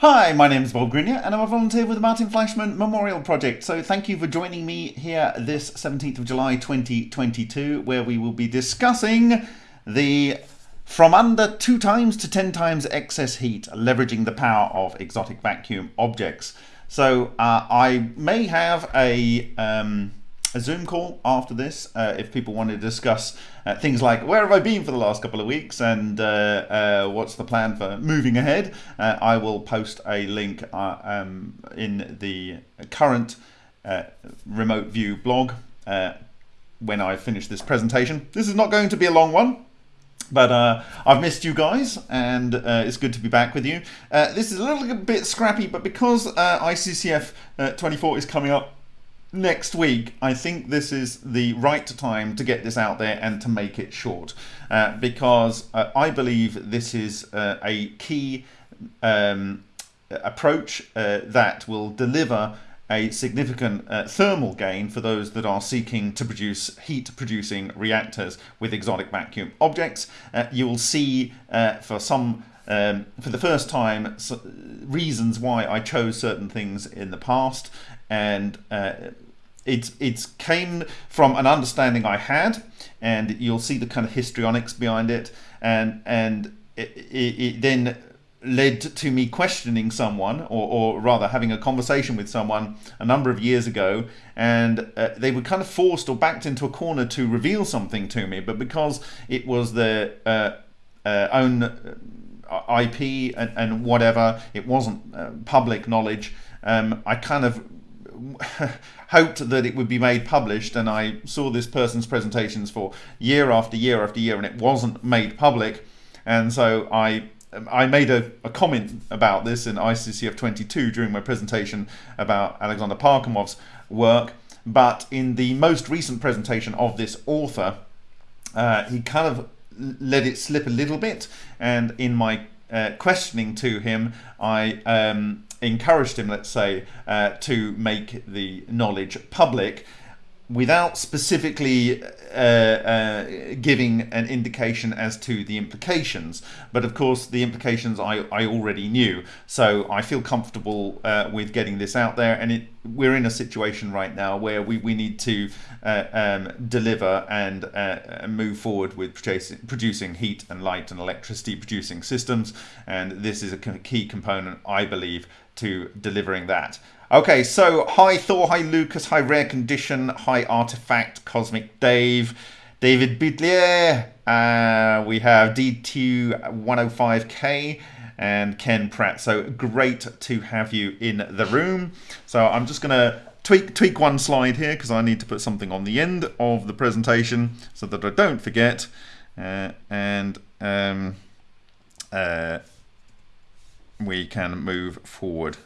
Hi, my name is Bob Greenyer and I'm a volunteer with the Martin Fleischmann Memorial Project. So thank you for joining me here this 17th of July 2022 where we will be discussing the from under 2 times to 10 times excess heat, leveraging the power of exotic vacuum objects. So uh, I may have a um, a Zoom call after this uh, if people want to discuss uh, things like where have I been for the last couple of weeks and uh, uh what's the plan for moving ahead. Uh, I will post a link uh, um, in the current remote view blog when I finish this presentation. This is not going to be a long one. But uh, I've missed you guys, and uh, it's good to be back with you. Uh, this is a little bit scrappy, but because ICCF 24 is coming up next week, I think this is the right time to get this out there and to make it short uh, because uh, I believe this is uh, a key um, approach uh, that will deliver a significant uh, thermal gain for those that are seeking to produce heat producing reactors with exotic vacuum objects. Uh, you will see for some um, for the first time so reasons why I chose certain things in the past and uh, it's it's came from an understanding I had, and you'll see the kind of histrionics behind it, and and it, it, it then led to me questioning someone, or, or rather having a conversation with someone a number of years ago, and uh, they were kind of forced or backed into a corner to reveal something to me, but because it was their uh, uh, own uh, IP and, and, whatever, it wasn't uh, public knowledge. Um, I kind of hoped that it would be made published and I saw this person's presentations for year after year after year and it wasn't made public. And so I I made a, a comment about this in ICCF 22 during my presentation about Alexander Parkhomov's work. But in the most recent presentation of this author uh, he kind of let it slip a little bit. And in my uh, questioning to him I um, encouraged him, let's say, uh, to make the knowledge public without specifically uh, uh, giving an indication as to the implications. But of course, the implications I, I already knew. So I feel comfortable uh, with getting this out there. And it, we're in a situation right now where we, we need to uh, um, deliver and uh, move forward with producing heat and light and electricity producing systems. And this is a key component, I believe, to delivering that. Okay, so hi Thor, hi Lucas, hi Rare Condition, hi Artifact, Cosmic Dave, David Bidlier, uh, we have D2105K and Ken Pratt. So great to have you in the room. So I'm just going to tweak, tweak one slide here because I need to put something on the end of the presentation so that I don't forget. Uh, and um, uh, we can move forward.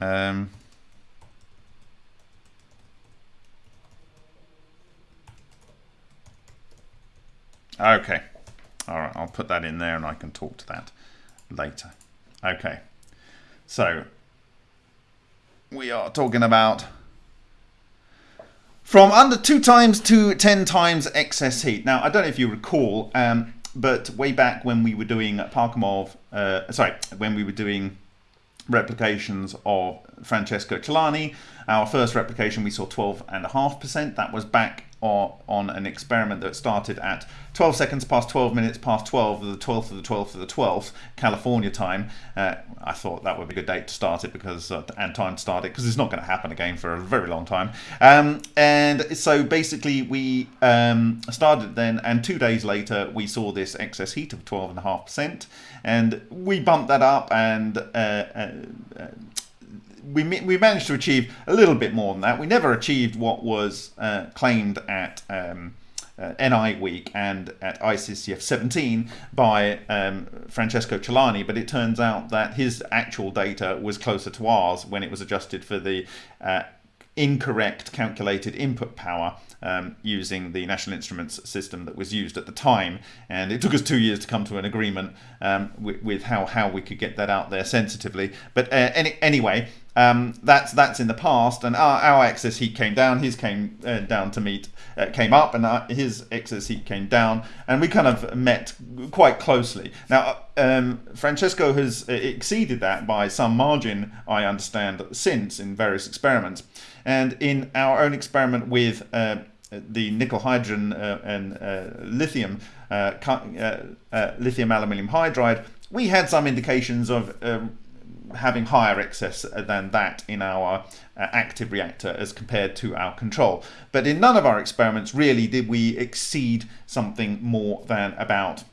Um, okay. All right, I'll put that in there and I can talk to that later. Okay. So we are talking about from under two times to 10 times excess heat. Now, I don't know if you recall, um, but way back when we were doing Parkhomov, uh, sorry, when we were doing replications of Francesco Celani. Our first replication we saw 12.5%. That was back on an experiment that started at 12 seconds past 12 minutes past 12 of the 12th of the 12th of the 12th California time. Uh, I thought that would be a good date to start it because uh, and time to start it because it's not going to happen again for a very long time. Um, and so basically we um, started then and two days later we saw this excess heat of 12.5% and we bumped that up and uh, uh, uh we, we managed to achieve a little bit more than that. We never achieved what was uh, claimed at um, uh, NI Week and at ICCF 17 by um, Francesco Celani, but it turns out that his actual data was closer to ours when it was adjusted for the uh, incorrect calculated input power um, using the National Instruments system that was used at the time. And it took us two years to come to an agreement um, with, with, how, how we could get that out there sensitively. But uh, any, anyway, um, that's that's in the past, and our, our excess heat came down. His came uh, down to meet uh, came up, and our, his excess heat came down, and we kind of met quite closely. Now, um, Francesco has exceeded that by some margin, I understand, since in various experiments, and in our own experiment with uh, the nickel hydrogen uh, and uh, lithium uh, lithium aluminium hydride, we had some indications of um, having higher excess than that in our uh, active reactor as compared to our control. But in none of our experiments really did we exceed something more than about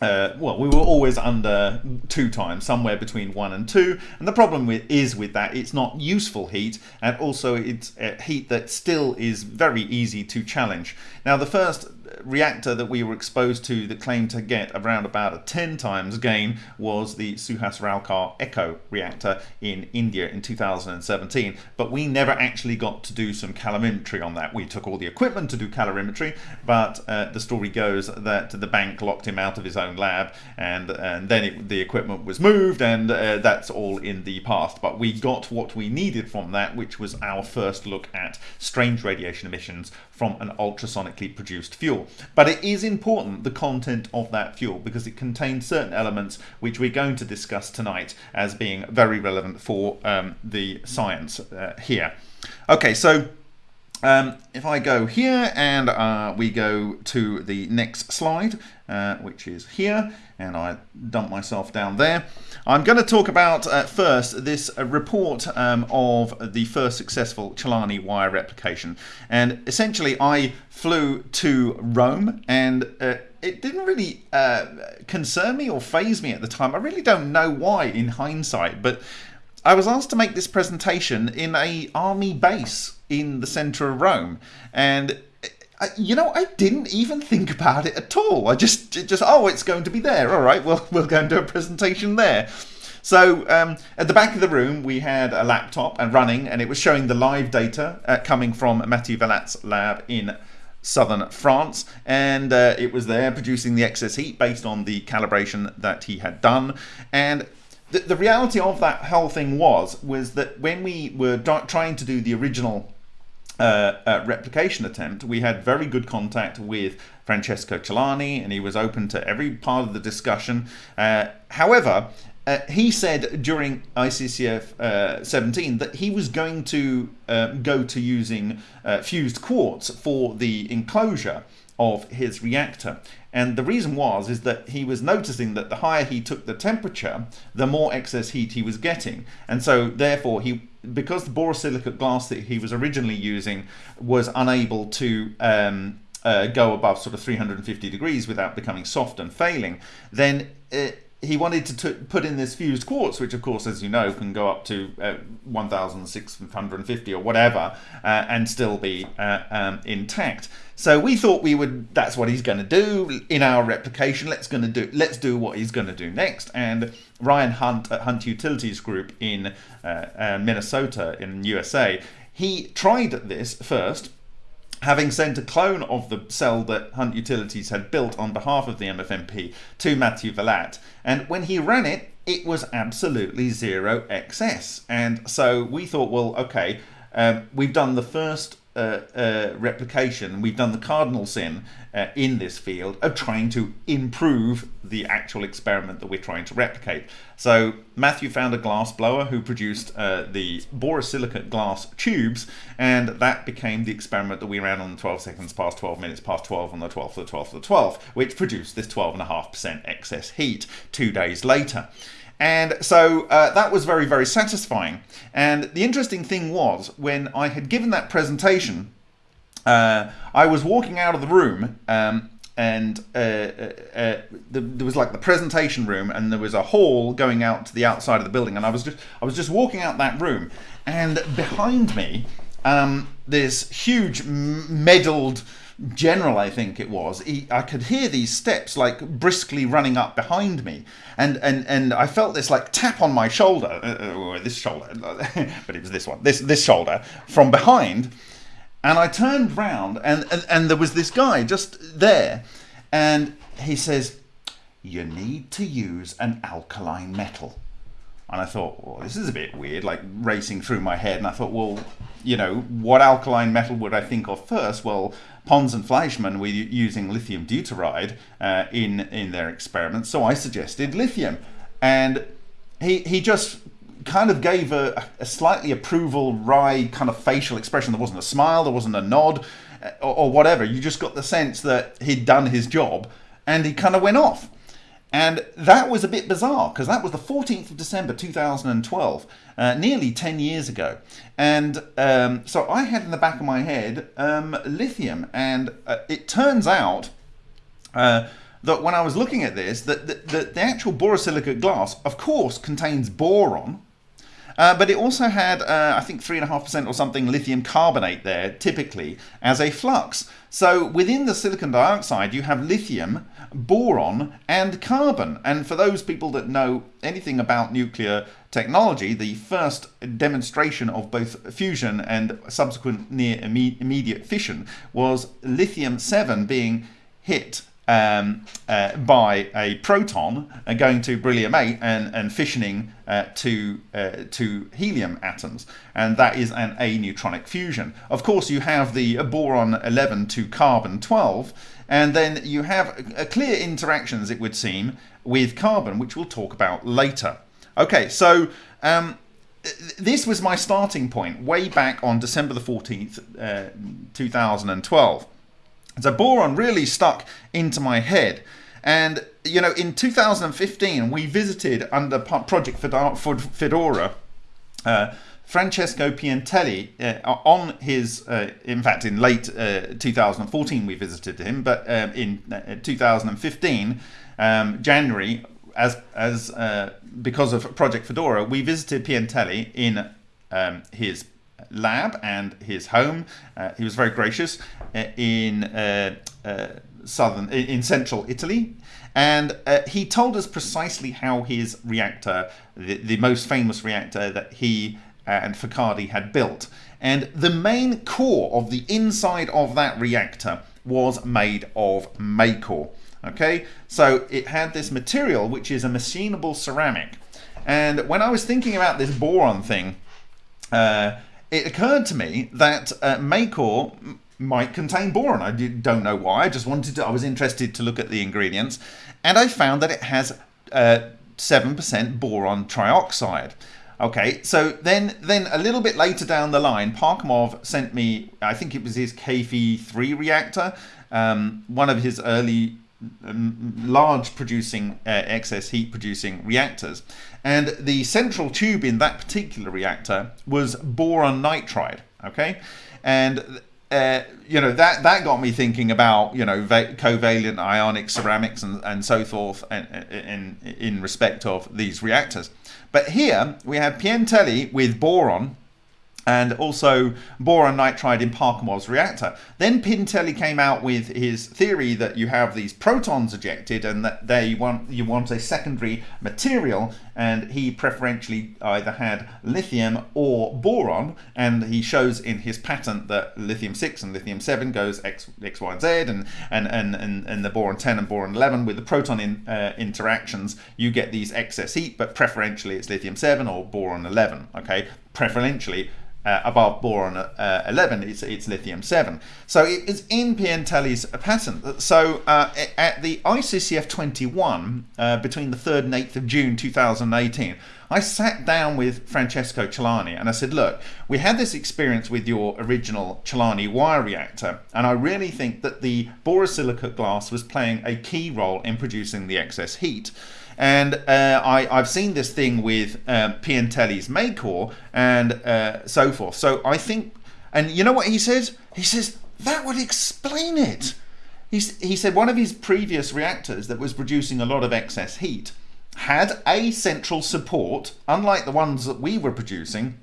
uh, well, we were always under two times, somewhere between one and two. And the problem with, is with that, it's not useful heat, and also it's uh, heat that still is very easy to challenge. Now, the first reactor that we were exposed to that claimed to get around about a 10 times gain was the Suhas Ralkar Echo reactor in India in 2017. But we never actually got to do some calorimetry on that. We took all the equipment to do calorimetry, but uh, the story goes that the bank locked him out of his own lab and, and then it, the equipment was moved and uh, that's all in the past. But we got what we needed from that, which was our first look at strange radiation emissions from an ultrasonically produced fuel. But it is important, the content of that fuel, because it contains certain elements which we're going to discuss tonight as being very relevant for um, the science uh, here. Okay, so um, if I go here and uh, we go to the next slide, uh, which is here, and I dump myself down there. I'm going to talk about uh, first this uh, report um, of the first successful Celani wire replication. And essentially, I flew to Rome and uh, it didn't really uh, concern me or faze me at the time. I really don't know why in hindsight, but I was asked to make this presentation in a army base in the center of Rome, and you know, I didn't even think about it at all. I just, just, oh, it's going to be there. All right, well, we'll go and do a presentation there. So um, at the back of the room, we had a laptop and running, and it was showing the live data uh, coming from Mathieu Vallat's lab in southern France, and uh, it was there producing the excess heat based on the calibration that he had done. And the, the reality of that whole thing was was that when we were trying to do the original uh, uh, replication attempt, we had very good contact with Francesco Celani, and he was open to every part of the discussion. Uh, however, uh, he said during ICCF uh, 17 that he was going to uh, go to using fused quartz for the enclosure of his reactor. And the reason was is that he was noticing that the higher he took the temperature, the more excess heat he was getting. And so therefore he because the borosilicate glass that he was originally using was unable to um, uh, go above sort of 350 degrees without becoming soft and failing, then it, he wanted to put in this fused quartz, which of course, as you know, can go up to uh, 1,650 or whatever, uh, and still be uh, um, intact. So we thought we would. That's what he's going to do in our replication. Let's going to do. Let's do what he's going to do next. And Ryan Hunt at Hunt Utilities Group in uh, uh, Minnesota in USA, he tried this first having sent a clone of the cell that Hunt Utilities had built on behalf of the MFMP to Matthew Vallat. And when he ran it, it was absolutely zero excess. And so we thought, well, okay, um, we've done the first uh, uh, replication, we've done the cardinal sin uh, in this field of trying to improve the actual experiment that we're trying to replicate. So Matthew found a glass blower who produced uh, the borosilicate glass tubes, and that became the experiment that we ran on 12 seconds past 12 minutes past 12 on the 12th of the 12th of the 12th, which produced this 12.5% excess heat two days later. And so uh, that was very, very satisfying. And the interesting thing was, when I had given that presentation, uh, I was walking out of the room um, and uh, uh, uh the, there was like the presentation room and there was a hall going out to the outside of the building and I was just I was just walking out that room and behind me um, this huge medaled general, I think it was, he, I could hear these steps like briskly running up behind me, and and and I felt this like tap on my shoulder, uh, uh this shoulder, but it was this one, this this shoulder from behind, and I turned round, and and, and there was this guy just there, and he says, "You need to use an alkaline metal." And I thought, well, this is a bit weird, like racing through my head. And I thought, well, you know, what alkaline metal would I think of first? Well, Pons and Fleischmann were using lithium deuteride uh, in in their experiments, so I suggested lithium, and he he just kind of gave a, a slightly approval wry kind of facial expression. There wasn't a smile, there wasn't a nod, uh, or, or whatever. You just got the sense that he'd done his job, and he kind of went off. And that was a bit bizarre because that was the 14th of December 2012, uh, nearly 10 years ago. And um, so I had in the back of my head um, lithium, and uh, it turns out uh, that when I was looking at this, that the, the, the actual borosilicate glass, of course, contains boron, uh, but it also had, uh, I think, 3.5% or something lithium carbonate there, typically, as a flux. So within the silicon dioxide, you have lithium, boron, and carbon. And for those people that know anything about nuclear technology, the first demonstration of both fusion and subsequent near immediate fission was lithium-7 being hit um, uh, by a proton uh, going to beryllium 8 and, and fissioning uh, to, uh, to helium atoms. And that is an aneutronic fusion. Of course, you have the boron 11 to carbon 12. And then you have a clear interactions, it would seem, with carbon, which we'll talk about later. Okay, so um, this was my starting point way back on December the 14th, uh, 2012. So boron really stuck into my head. And, you know, in 2015, we visited under Project Fedora uh, Francesco Piantelli uh, on his, uh, in fact, in late uh, 2014 we visited him, but um, in uh, 2015, um, January, as as uh, because of Project Fedora, we visited Piantelli in um, his lab and his home. He was very gracious in southern, in central Italy. And uh, he told us precisely how his reactor, the, the most famous reactor that he and Focardi had built. And the main core of the inside of that reactor was made of Macor. Okay, so it had this material which is a machinable ceramic. And when I was thinking about this boron thing, uh, it occurred to me that uh, Macor might contain boron. I don't know why. I just wanted to, I was interested to look at the ingredients and I found that it has 7% uh, boron trioxide. Okay, so then then a little bit later down the line, Parkhomov sent me, I think it was his KV3 reactor, um, one of his early um, large producing uh, excess heat producing reactors. And the central tube in that particular reactor was boron nitride. Okay, and uh, you know that that got me thinking about you know covalent ionic ceramics and, and so forth in, in in respect of these reactors. But here we have Piantelli with boron and also boron nitride in Parkhomov's reactor. Then Piantelli came out with his theory that you have these protons ejected and that they want you want a secondary material and he preferentially either had lithium or boron and he shows in his patent that lithium 6 and lithium 7 goes X, X Y, and Z and, and, and, and, and the boron 10 and boron 11 with the proton in, uh, interactions you get these excess heat but preferentially it's lithium 7 or boron 11 okay? Preferentially uh, above boron uh, 11, it's, it's lithium 7. So it is in Piantelli's patent. So uh, at the ICCF 21, uh, between the 3rd and 8th of June 2018, I sat down with Francesco Celani and I said, look, we had this experience with your original Celani wire reactor, and I really think that the borosilicate glass was playing a key role in producing the excess heat. And uh, I, I've seen this thing with um, Piantelli's Macor and uh, so forth. So I think, and you know what he says? He says, that would explain it. He's, he said one of his previous reactors that was producing a lot of excess heat had a central support, unlike the ones that we were producing,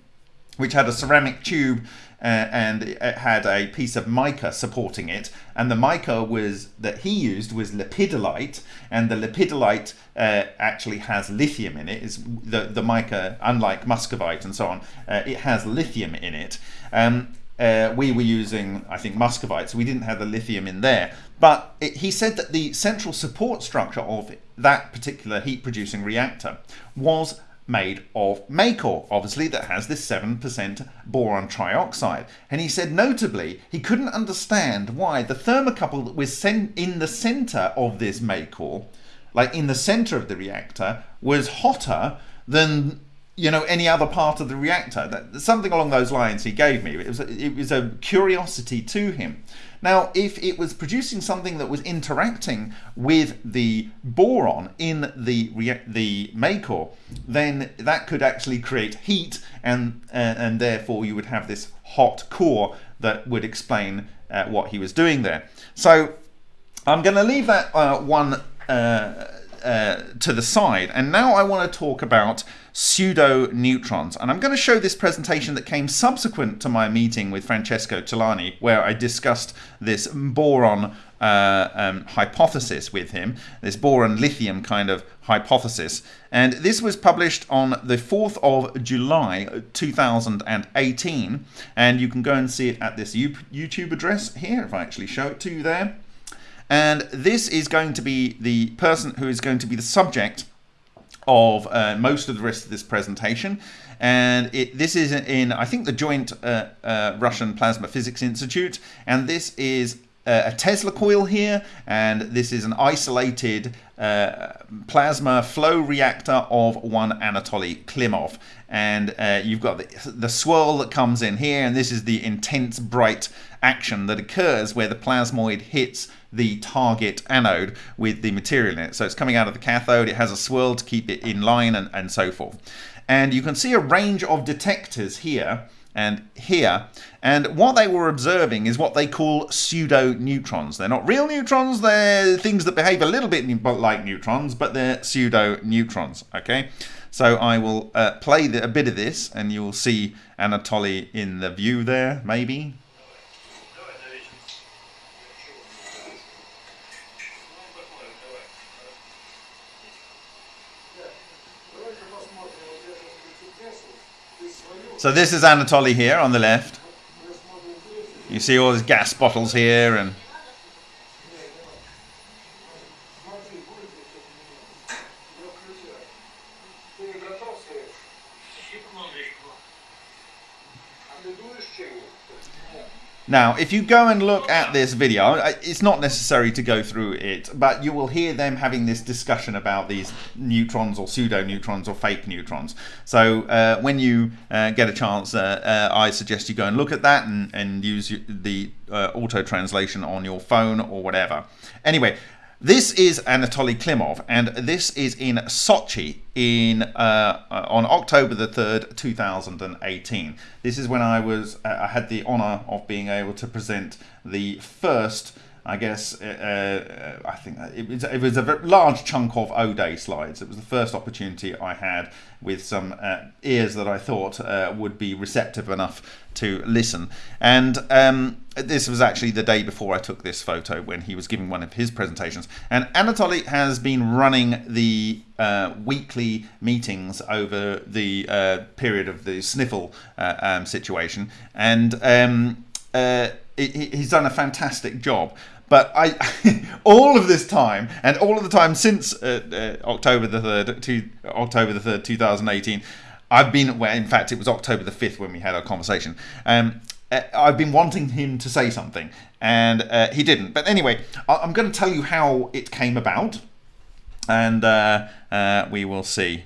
which had a ceramic tube and it had a piece of mica supporting it. And the mica was that he used was lepidolite. And the lepidolite uh, actually has lithium in it. Is the the mica unlike muscovite and so on uh, it has lithium in it. Um, uh, we were using I think muscovite so we didn't have the lithium in there. But it, he said that the central support structure of that particular heat producing reactor was made of Macor, obviously that has this 7% boron trioxide. And he said notably, he couldn't understand why the thermocouple that was in the center of this Macor, like in the center of the reactor, was hotter than you know any other part of the reactor. That something along those lines he gave me. It was it was a curiosity to him now if it was producing something that was interacting with the boron in the the Macor then that could actually create heat and uh, and therefore you would have this hot core that would explain uh, what he was doing there. So I'm going to leave that uh, one uh, to the side. And now I want to talk about pseudo neutrons. And I'm going to show this presentation that came subsequent to my meeting with Francesco Celani, where I discussed this boron uh, um, hypothesis with him, this boron lithium kind of hypothesis. And this was published on the 4th of July 2018. And you can go and see it at this YouTube address here, if I actually show it to you there. And this is going to be the person who is going to be the subject of uh, most of the rest of this presentation. And it, this is in, I think, the joint uh, uh, Russian Plasma Physics Institute. And this is uh, a Tesla coil here. And this is an isolated uh, plasma flow reactor of one Anatoly Klimov. And uh, you've got the, the swirl that comes in here. And this is the intense bright action that occurs where the plasmoid hits the target anode with the material in it. So it's coming out of the cathode, it has a swirl to keep it in line and, and so forth. And you can see a range of detectors here and here. And what they were observing is what they call pseudo neutrons. They're not real neutrons, they're things that behave a little bit like neutrons, but they're pseudo neutrons. Okay, so I will uh, play the, a bit of this and you'll see Anatoly in the view there, maybe. So this is Anatoly here on the left. You see all these gas bottles here and Now, if you go and look at this video, it's not necessary to go through it, but you will hear them having this discussion about these neutrons or pseudo-neutrons or fake neutrons. So uh, when you uh, get a chance, uh, uh I suggest you go and look at that and, and use the uh, auto translation on your phone or whatever. Anyway, this is Anatoly Klimov, and this is in Sochi in uh, on October the 3rd, 2018. This is when I was uh, I had the honor of being able to present the first I guess uh, uh I think it was, it was a large chunk of O-Day slides. It was the first opportunity I had with some uh, ears that I thought uh, would be receptive enough to listen. And um, this was actually the day before I took this photo when he was giving one of his presentations. And Anatoly has been running the uh, weekly meetings over the uh, period of the sniffle um, situation. And um, he's done a fantastic job. But I, all of this time, and all of the time since uh, uh, October the third, to October the third, two thousand eighteen, I've been. Well, in fact, it was October the fifth when we had our conversation. Um, uh, I've been wanting him to say something, and uh, he didn't. But anyway, I'm going to tell you how it came about, and uh, uh, we will see.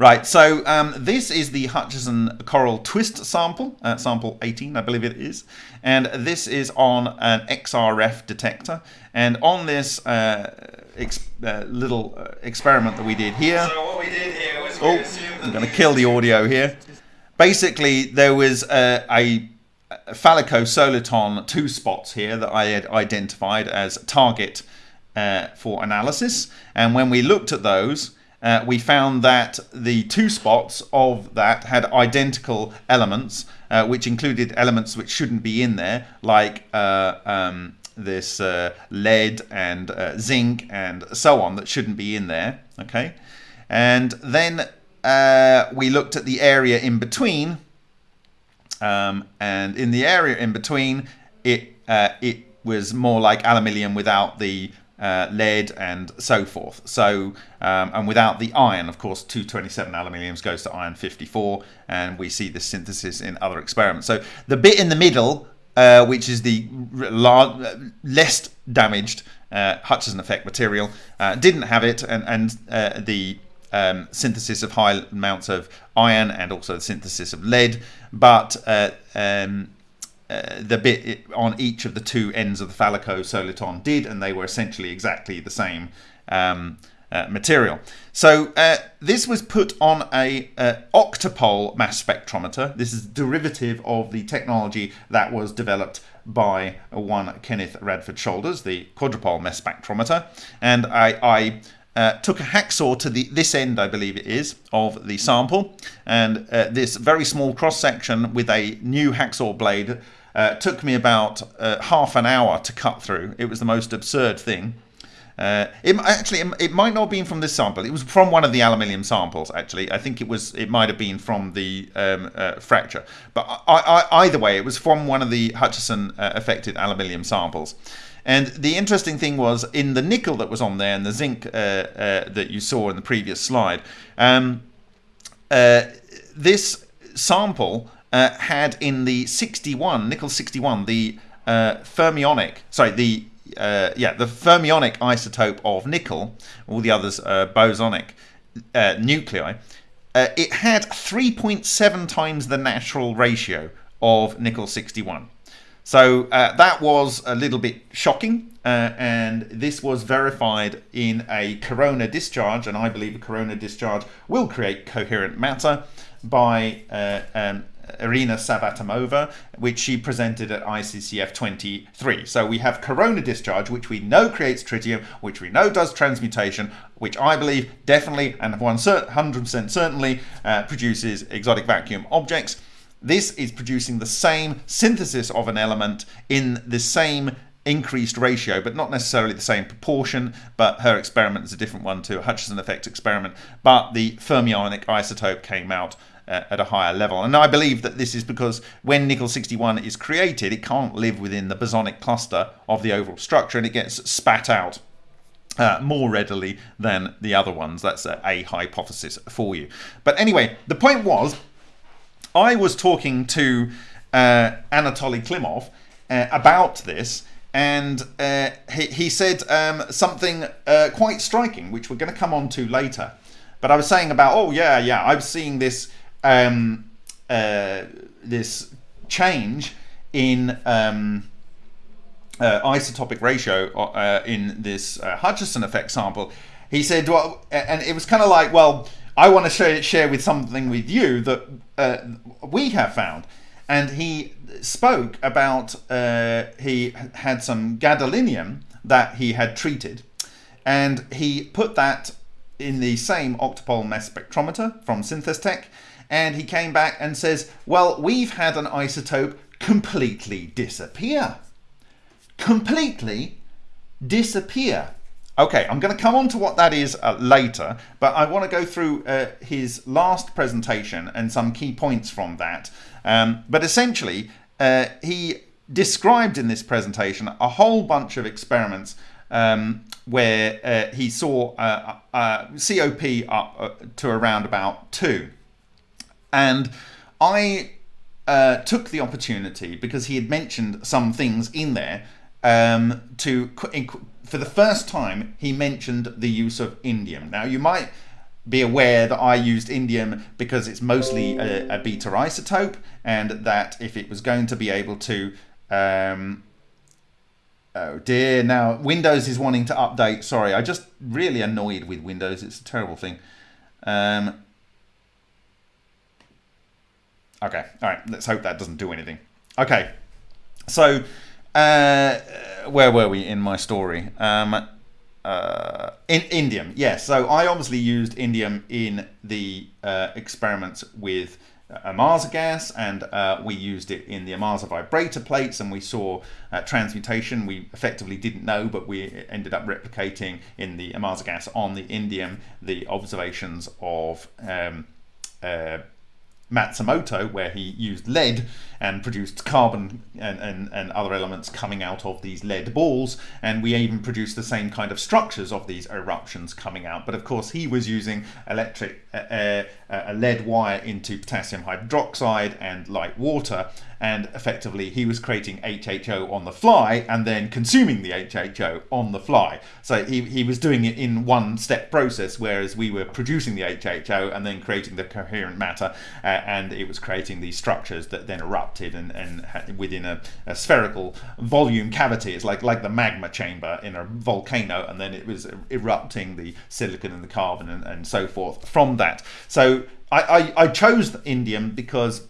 Right, so um, this is the Hutchison Coral Twist sample, uh, sample 18, I believe it is. And this is on an XRF detector. And on this uh, uh, little uh, experiment that we did here. So what we did here was oh, I'm going to kill the audio here. Basically, there was a, a phallico-soliton two spots here that I had identified as target uh, for analysis. And when we looked at those, uh, we found that the two spots of that had identical elements, uh, which included elements which shouldn't be in there, like uh, um, this uh, lead and uh, zinc and so on that shouldn't be in there. Okay, and then we looked at the area in between, um, and in the area in between, it it was more like aluminium without the uh, lead, and so forth. So, um, and without the iron, of course, 227 aluminiums goes to iron 54, and we see this synthesis in other experiments. So the bit in the middle, uh, which is the less damaged uh, Hutchison effect material, uh, didn't have it, and, and uh, the um, synthesis of high amounts of iron and also the synthesis of lead, but uh, um, uh, the bit on each of the two ends of the phallico-soliton did, and they were essentially exactly the same um, uh, material. So uh, this was put on a uh, octopole mass spectrometer. This is derivative of the technology that was developed by one Kenneth Radford Shoulders, the quadrupole mass spectrometer, and I, I uh, took a hacksaw to the this end, I believe it is, of the sample, and uh, this very small cross section with a new hacksaw blade uh, took me about uh, half an hour to cut through. It was the most absurd thing. Uh, it actually it, might not have been from this sample. It was from one of the aluminium samples. Actually, I think it was. It might have been from the um, uh, fracture. But I, I, either way, it was from one of the Hutchison uh, affected aluminium samples. And the interesting thing was in the nickel that was on there and the zinc uh, that you saw in the previous slide. Um, this sample uh, had in the 61, nickel 61, the uh, fermionic, sorry, the uh, yeah, the fermionic isotope of nickel, all the others are bosonic uh, nuclei, uh, it had 3.7 times the natural ratio of nickel 61. So uh, that was a little bit shocking, uh, and this was verified in a corona discharge, and I believe a corona discharge will create coherent matter by uh, um, Irina Savvatimova, which she presented at ICCF 23. So we have corona discharge, which we know creates tritium, which we know does transmutation, which I believe definitely and 100% certainly uh, produces exotic vacuum objects. This is producing the same synthesis of an element in the same increased ratio, but not necessarily the same proportion. But her experiment is a different one to a Hutchison effect experiment. But the fermionic isotope came out at a higher level. And I believe that this is because when nickel 61 is created, it can't live within the bosonic cluster of the overall structure and it gets spat out uh, more readily than the other ones. That's a, a, hypothesis for you. But anyway, the point was, I was talking to uh, Anatoly Klimov uh, about this, and uh, he, he, said um, something uh, quite striking, which we're going to come on to later. But I was saying about, oh yeah, yeah, I'm seeing this um, uh, this change in um, uh, isotopic ratio uh, in this uh, Hutchison effect sample, he said, well, and it was kind of like, well, I want to share, share with something with you that uh, we have found. And he spoke about uh, he had some gadolinium that he had treated, and he put that in the same octopole mass spectrometer from Synthestech, and he came back and says, well, we've had an isotope completely disappear. Completely disappear. Okay, I'm going to come on to what that is uh, later, but I want to go through uh, his last presentation and some key points from that. Um, but essentially, uh, he described in this presentation a whole bunch of experiments um, where uh, he saw uh, uh, COP up to around about 2. And I uh, took the opportunity because he had mentioned some things in there um, to for the first time he mentioned the use of indium. Now you might be aware that I used indium because it's mostly a, a beta isotope and that if it was going to be able to um, oh dear now Windows is wanting to update. Sorry I just really annoyed with Windows. It's a terrible thing. Um, Okay, all right, let's hope that doesn't do anything. Okay, so uh, where were we in my story? Um, uh, in indium, yes. So I obviously used indium in the uh, experiments with Ohmasa gas, and uh, we used it in the Ohmasa vibrator plates, and we saw uh, transmutation. We effectively didn't know, but we ended up replicating in the Ohmasa gas on the indium the observations of um, uh, Matsumoto, where he used lead and produced carbon and, and, and other elements coming out of these lead balls. And we even produced the same kind of structures of these eruptions coming out. But of course, he was using electric uh, uh, a lead wire into potassium hydroxide and light water and effectively he was creating HHO on the fly and then consuming the HHO on the fly. So he, he was doing it in one step process, whereas we were producing the HHO and then creating the coherent matter, uh, and it was creating these structures that then erupted and, and within a, a, spherical volume cavity. It's like, like the magma chamber in a volcano, and then it was erupting the silicon and the carbon and, and so forth from that. So I, I, I chose indium because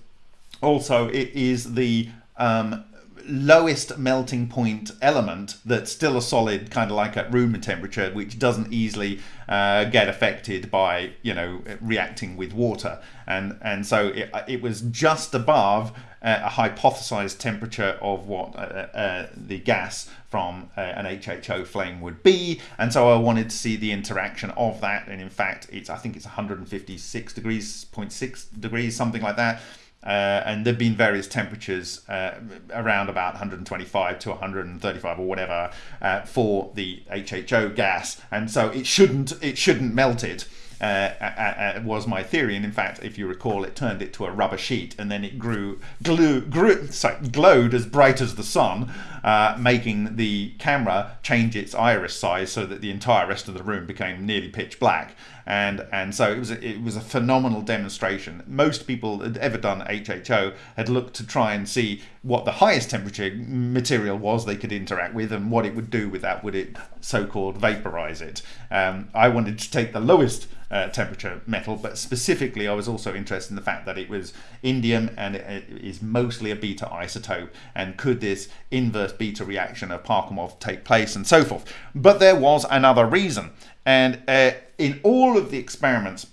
also, it is the um, lowest melting point element that's still a solid, kind of like at room temperature, which doesn't easily uh, get affected by, you know, reacting with water. And, and so it, it was just above a hypothesized temperature of what uh, uh, the gas from uh, an HHO flame would be. And so I wanted to see the interaction of that. And in fact, it's I think it's 156 degrees, 0.6 degrees, something like that. Uh, and there've been various temperatures uh, around about 125 to 135 or whatever uh, for the HHO gas, and so it shouldn't it shouldn't melt it. Uh, uh, uh, uh, was my theory, and in fact, if you recall, it turned it to a rubber sheet, and then it grew, glue, grew, sorry, glowed as bright as the sun, uh, making the camera change its iris size so that the entire rest of the room became nearly pitch black and and so it was a, it was a phenomenal demonstration. Most people had ever done HHO had looked to try and see what the highest temperature material was they could interact with and what it would do with that. Would it so-called vaporize it? Um, I wanted to take the lowest uh, temperature metal, but specifically I was also interested in the fact that it was indium and it is mostly a beta isotope and could this inverse beta reaction of Parkhomov take place and so forth. But there was another reason and uh, in all of the experiments,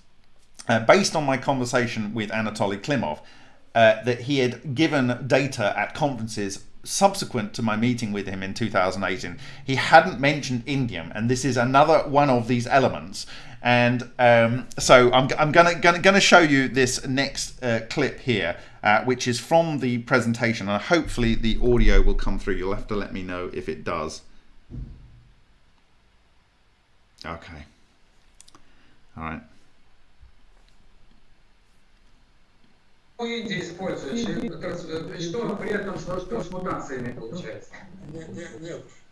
uh, based on my conversation with Anatoly Klimov, uh, that he had given data at conferences subsequent to my meeting with him in 2018, he hadn't mentioned indium, and this is another one of these elements. And um, so I'm, I'm gonna, gonna gonna show you this next uh, clip here, uh, which is from the presentation, and hopefully the audio will come through. You'll have to let me know if it does. Okay. All right. Индия используешь, что при этом что с мутациями получается? Нет, нет, нет.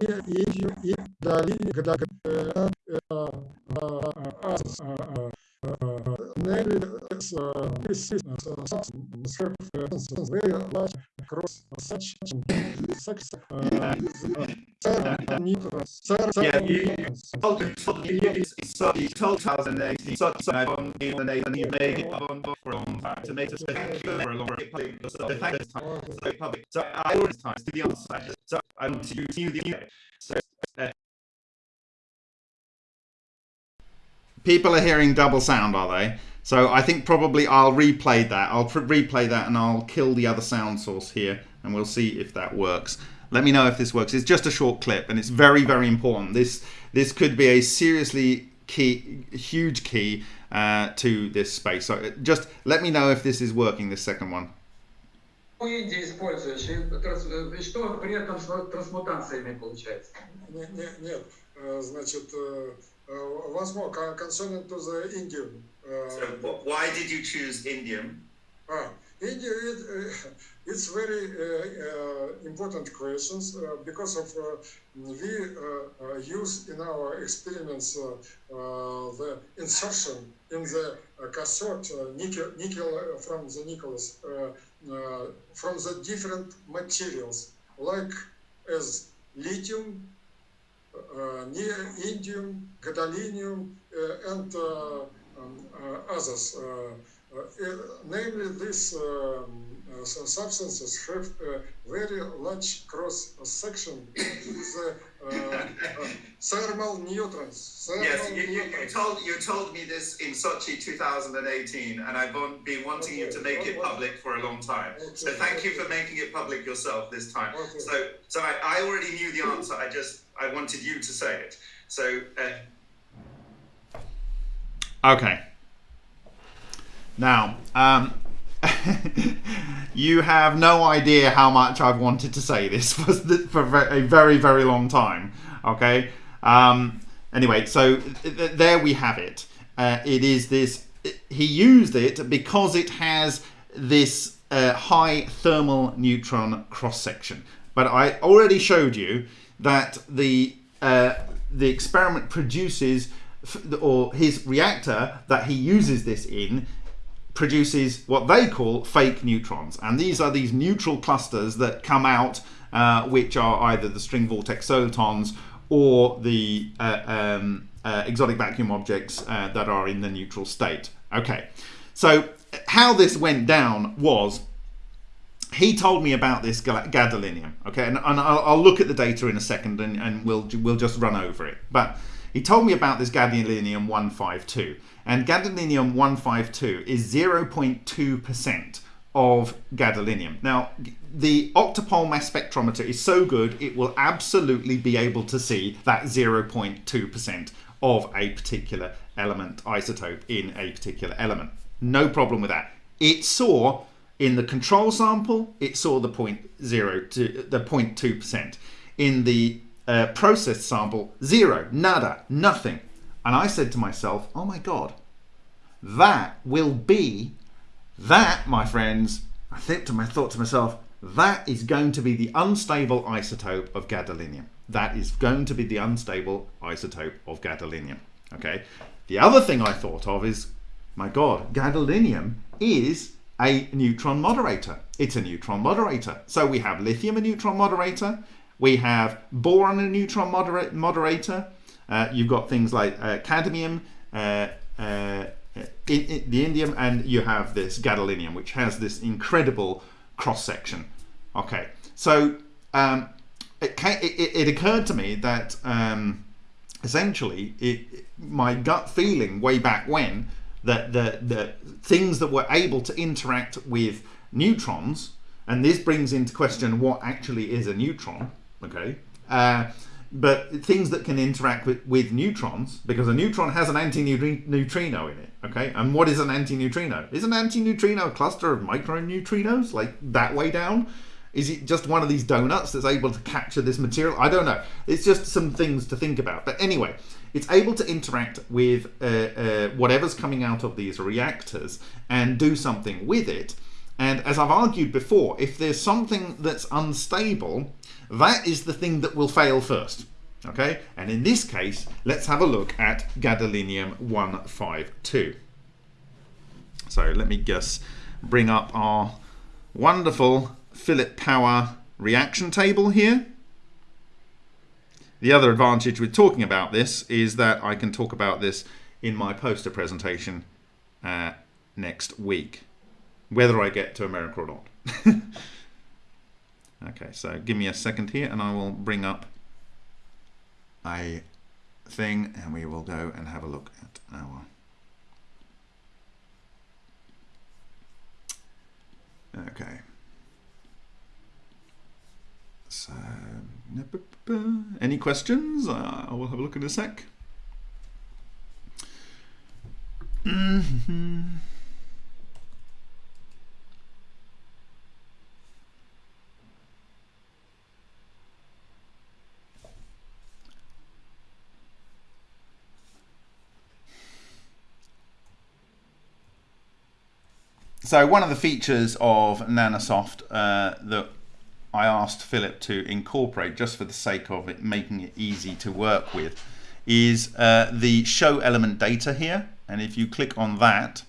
as system и дали когда very large across such such yeah, you told you told 2018 so so I've on the and you made it on from to make us for a long public so thank you so public so I always time to the answer so I'm to you the so people are hearing double sound are they so I think probably I'll replay that. I'll replay that and I'll kill the other sound source here and we'll see if that works. Let me know if this works. It's just a short clip and it's very, very important. This, this could be a seriously key, huge key uh, to this space. So uh, just let me know if this is working, this second one. используешь, и что при этом с трансмутациями получается? Нет, нет, значит, возможно, concerning to the Indian so why did you choose indium? Ah, India, it, uh, it's very uh, uh, important questions uh, because of uh, we uh, use in our experiments the insertion in the cathode nickel, nickel from the nickels from the different materials like as lithium, indium, gadolinium, and others. namely, these um, substances have a very large cross section with uh, thermal neutrons. Thermal yes, you, you, you, told you told me this in Sochi 2018, and I've been wanting okay. you to make it public for a long time. Okay. So thank you for making it public yourself this time. Okay. So so I, I already knew the answer. I just I wanted you to say it. So. Uh... Okay. Now, um, you have no idea how much I've wanted to say this for, for a very, very long time. Okay. Um, anyway, so th there we have it. Uh, it is this. He used it because it has this uh, high thermal neutron cross section. But I already showed you that the uh, the experiment produces, or his reactor that he uses this in produces what they call fake neutrons. And these are these neutral clusters that come out, uh, which are either the string vortex solitons or the uh, um, uh, exotic vacuum objects uh, that are in the neutral state. Okay, so how this went down was he told me about this gadolinium. Okay, and, and I'll, I'll, look at the data in a second and, and we'll, we'll just run over it. But he told me about this gadolinium 152. And gadolinium 152 is 0.2% of gadolinium. Now, the octopole mass spectrometer is so good, it will absolutely be able to see that 0.2% of a particular element isotope in a particular element. No problem with that. It saw in the control sample, it saw the 0.0 to the 0.2%. In the uh, processed sample, zero, nada, nothing. And I said to myself, oh my God, that will be, that, my friends, I think to my, thought to myself, that is going to be the unstable isotope of gadolinium. That is going to be the unstable isotope of gadolinium. Okay. The other thing I thought of is, my God, gadolinium is a neutron moderator. It's a neutron moderator. So we have lithium, a neutron moderator. We have boron, a neutron moderator. Uh, you've got things like uh, cadmium, uh, uh in, in the indium, and you have this gadolinium, which has this incredible cross section. Okay, so um, it, it, it, occurred to me that um, essentially it, my gut feeling way back when that the, the things that were able to interact with neutrons, and this brings into question what actually is a neutron, okay? Uh, but things that can interact with, with neutrons, because a neutron has an antineutrino in it, okay? And what is an antineutrino? Is an antineutrino a cluster of microneutrinos, like that way down? Is it just one of these donuts that's able to capture this material? I don't know. It's just some things to think about. But anyway, it's able to interact with uh, uh, whatever's coming out of these reactors and do something with it. And as I've argued before, if there's something that's unstable, that is the thing that will fail first. Okay, and in this case, let's have a look at gadolinium 152. So let me just bring up our wonderful Philip Power reaction table here. The other advantage with talking about this is that I can talk about this in my poster presentation uh, next week, whether I get to America or not. okay, so give me a second here and I will bring up a thing and we will go and have a look at our okay so any questions? Uh, I will have a look in a sec. So one of the features of Nanosoft uh, that I asked Philip to incorporate just for the sake of it making it easy to work with is uh, the show element data here. And if you click on that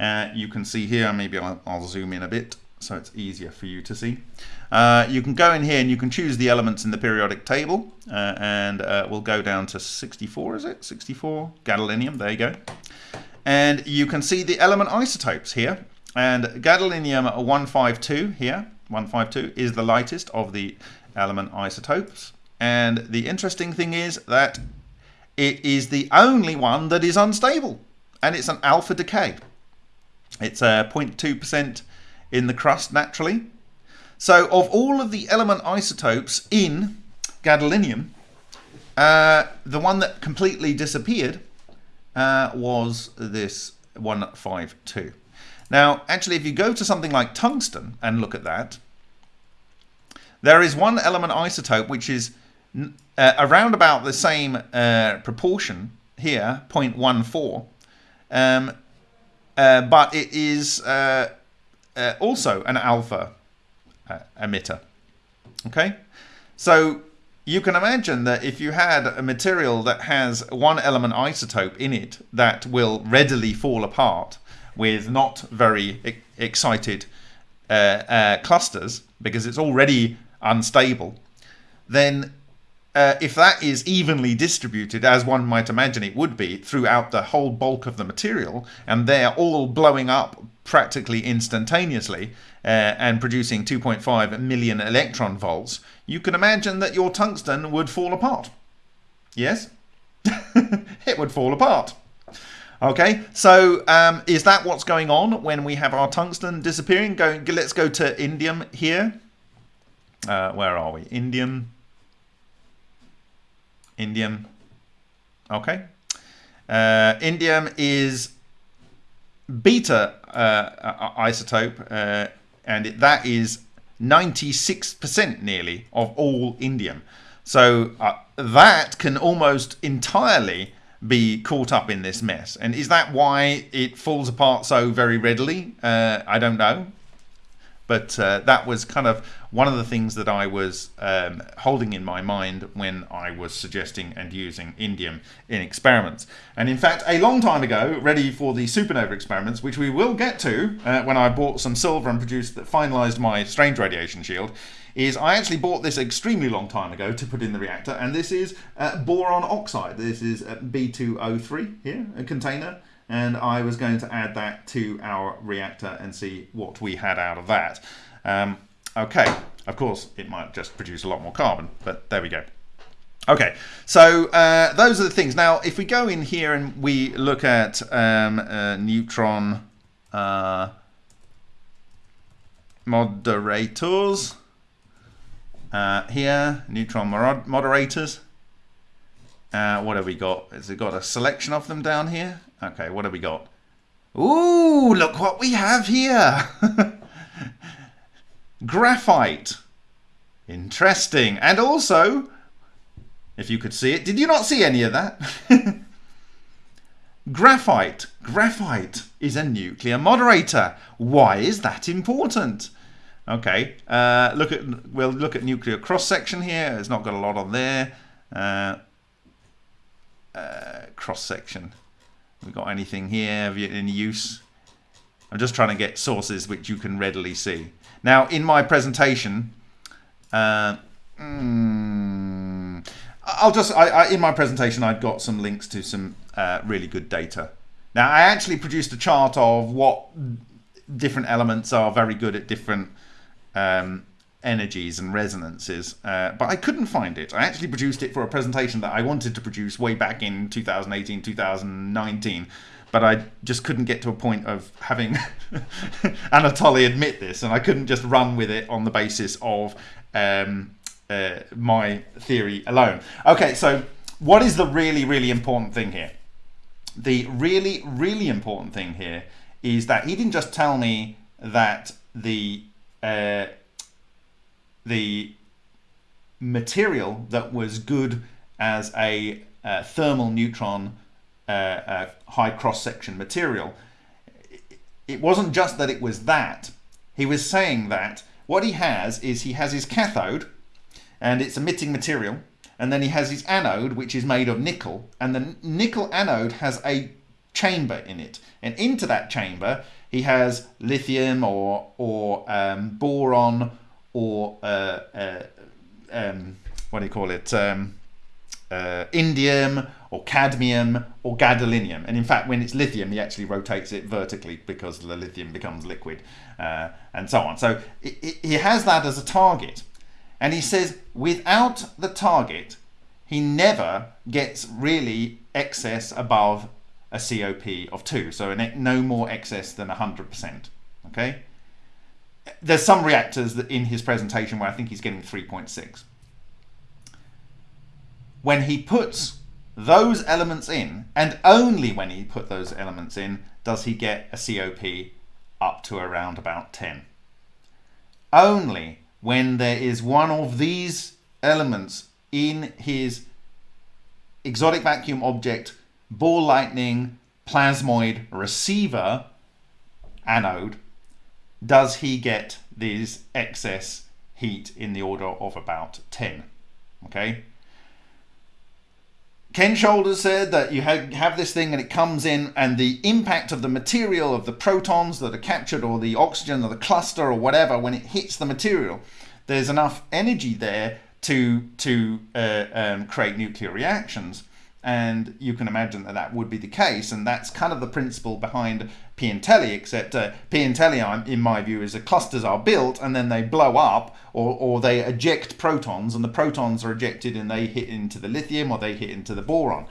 uh, you can see here maybe I'll, I'll, zoom in a bit so it's easier for you to see. Uh, you can go in here and you can choose the elements in the periodic table uh, and uh, we'll go down to 64 is it? 64 gadolinium there you go. And you can see the element isotopes here. And gadolinium 152 here, 152 is the lightest of the element isotopes. And the interesting thing is that it is the only one that is unstable. And it's an alpha decay. It's a 0.2% in the crust naturally. So of all of the element isotopes in gadolinium, uh, the one that completely disappeared uh, was this 152. Now, actually, if you go to something like tungsten and look at that, there is one element isotope which is uh, around about the same uh, proportion here, 0.14, um, uh, but it is uh, uh, also an alpha uh, emitter. Okay, so you can imagine that if you had a material that has one element isotope in it that will readily fall apart with not very e excited clusters because it's already unstable, then uh, if that is evenly distributed, as one might imagine it would be, throughout the whole bulk of the material, and they're all blowing up practically instantaneously uh, and producing 2.5 million electron volts, you can imagine that your tungsten would fall apart. Yes? it would fall apart. Okay, so um, is that what's going on when we have our tungsten disappearing? Going, let's go to indium here. Uh, where are we? Indium indium. Okay. Uh, indium is beta uh, isotope, uh, and it, that is 96% nearly of all indium. So uh, that can almost entirely be caught up in this mess. And is that why it falls apart so very readily? Uh, I don't know. But uh, that was kind of one of the things that I was um, holding in my mind when I was suggesting and using indium in experiments. And in fact, a long time ago, ready for the supernova experiments, which we will get to uh, when I bought some silver and produced that finalized my strange radiation shield, is I actually bought this extremely long time ago to put in the reactor, and this is uh, boron oxide. This is uh, B2O3 here, a container and I was going to add that to our reactor and see what we had out of that. Um, okay, of course it might just produce a lot more carbon, but there we go. Okay, so uh, those are the things. Now, if we go in here and we look at um, uh, neutron uh, moderators, uh, here, neutron moderators, uh, what have we got? Has it got a selection of them down here? Okay, what have we got? Ooh, look what we have here. Graphite. Interesting. And also, if you could see it, did you not see any of that? Graphite. Graphite is a nuclear moderator. Why is that important? Okay, uh, look at we'll look at nuclear cross section here. It's not got a lot on there. Uh, uh, cross section we got anything here any use I'm just trying to get sources which you can readily see now in my presentation mm, I'll just I, I, in my presentation I've got some links to some uh, really good data now I actually produced a chart of what different elements are very good at different um, energies and resonances, uh, but I couldn't find it. I actually produced it for a presentation that I wanted to produce way back in 2018, 2019, but I just couldn't get to a point of having Anatoly admit this, and I couldn't just run with it on the basis of um, uh, my theory alone. Okay, so what is the really, really important thing here? The really, really important thing here is that he didn't just tell me that the uh, the material that was good as a uh, thermal neutron uh, uh, high cross-section material. It wasn't just that it was that. He was saying that what he has is he has his cathode and it's emitting material and then he has his anode which is made of nickel and the nickel anode has a chamber in it and into that chamber he has lithium or, or um, boron or uh, uh, um, what do you call it? Um, uh, indium or cadmium or gadolinium. And in fact, when it's lithium, he actually rotates it vertically because the lithium becomes liquid uh, and so on. So he has that as a target. And he says without the target, he never gets really excess above a COP of 2. So no more excess than 100%. Okay? There's some reactors that in his presentation where I think he's getting 3.6 when he puts those elements in, and only when he put those elements in, does he get a COP up to around about 10. Only when there is one of these elements in his exotic vacuum object ball lightning plasmoid receiver anode does he get these excess heat in the order of about 10 okay Ken Shoulders said that you have, this thing and it comes in, and the impact of the material of the protons that are captured, or the oxygen, or the cluster, or whatever, when it hits the material, there's enough energy there to to uh, um, create nuclear reactions. And you can imagine that that would be the case, and that's kind of the principle behind Piantelli, except uh, Piantelli, in my view, is that clusters are built and then they blow up or, or they eject protons and the protons are ejected and they hit into the lithium or they hit into the boron.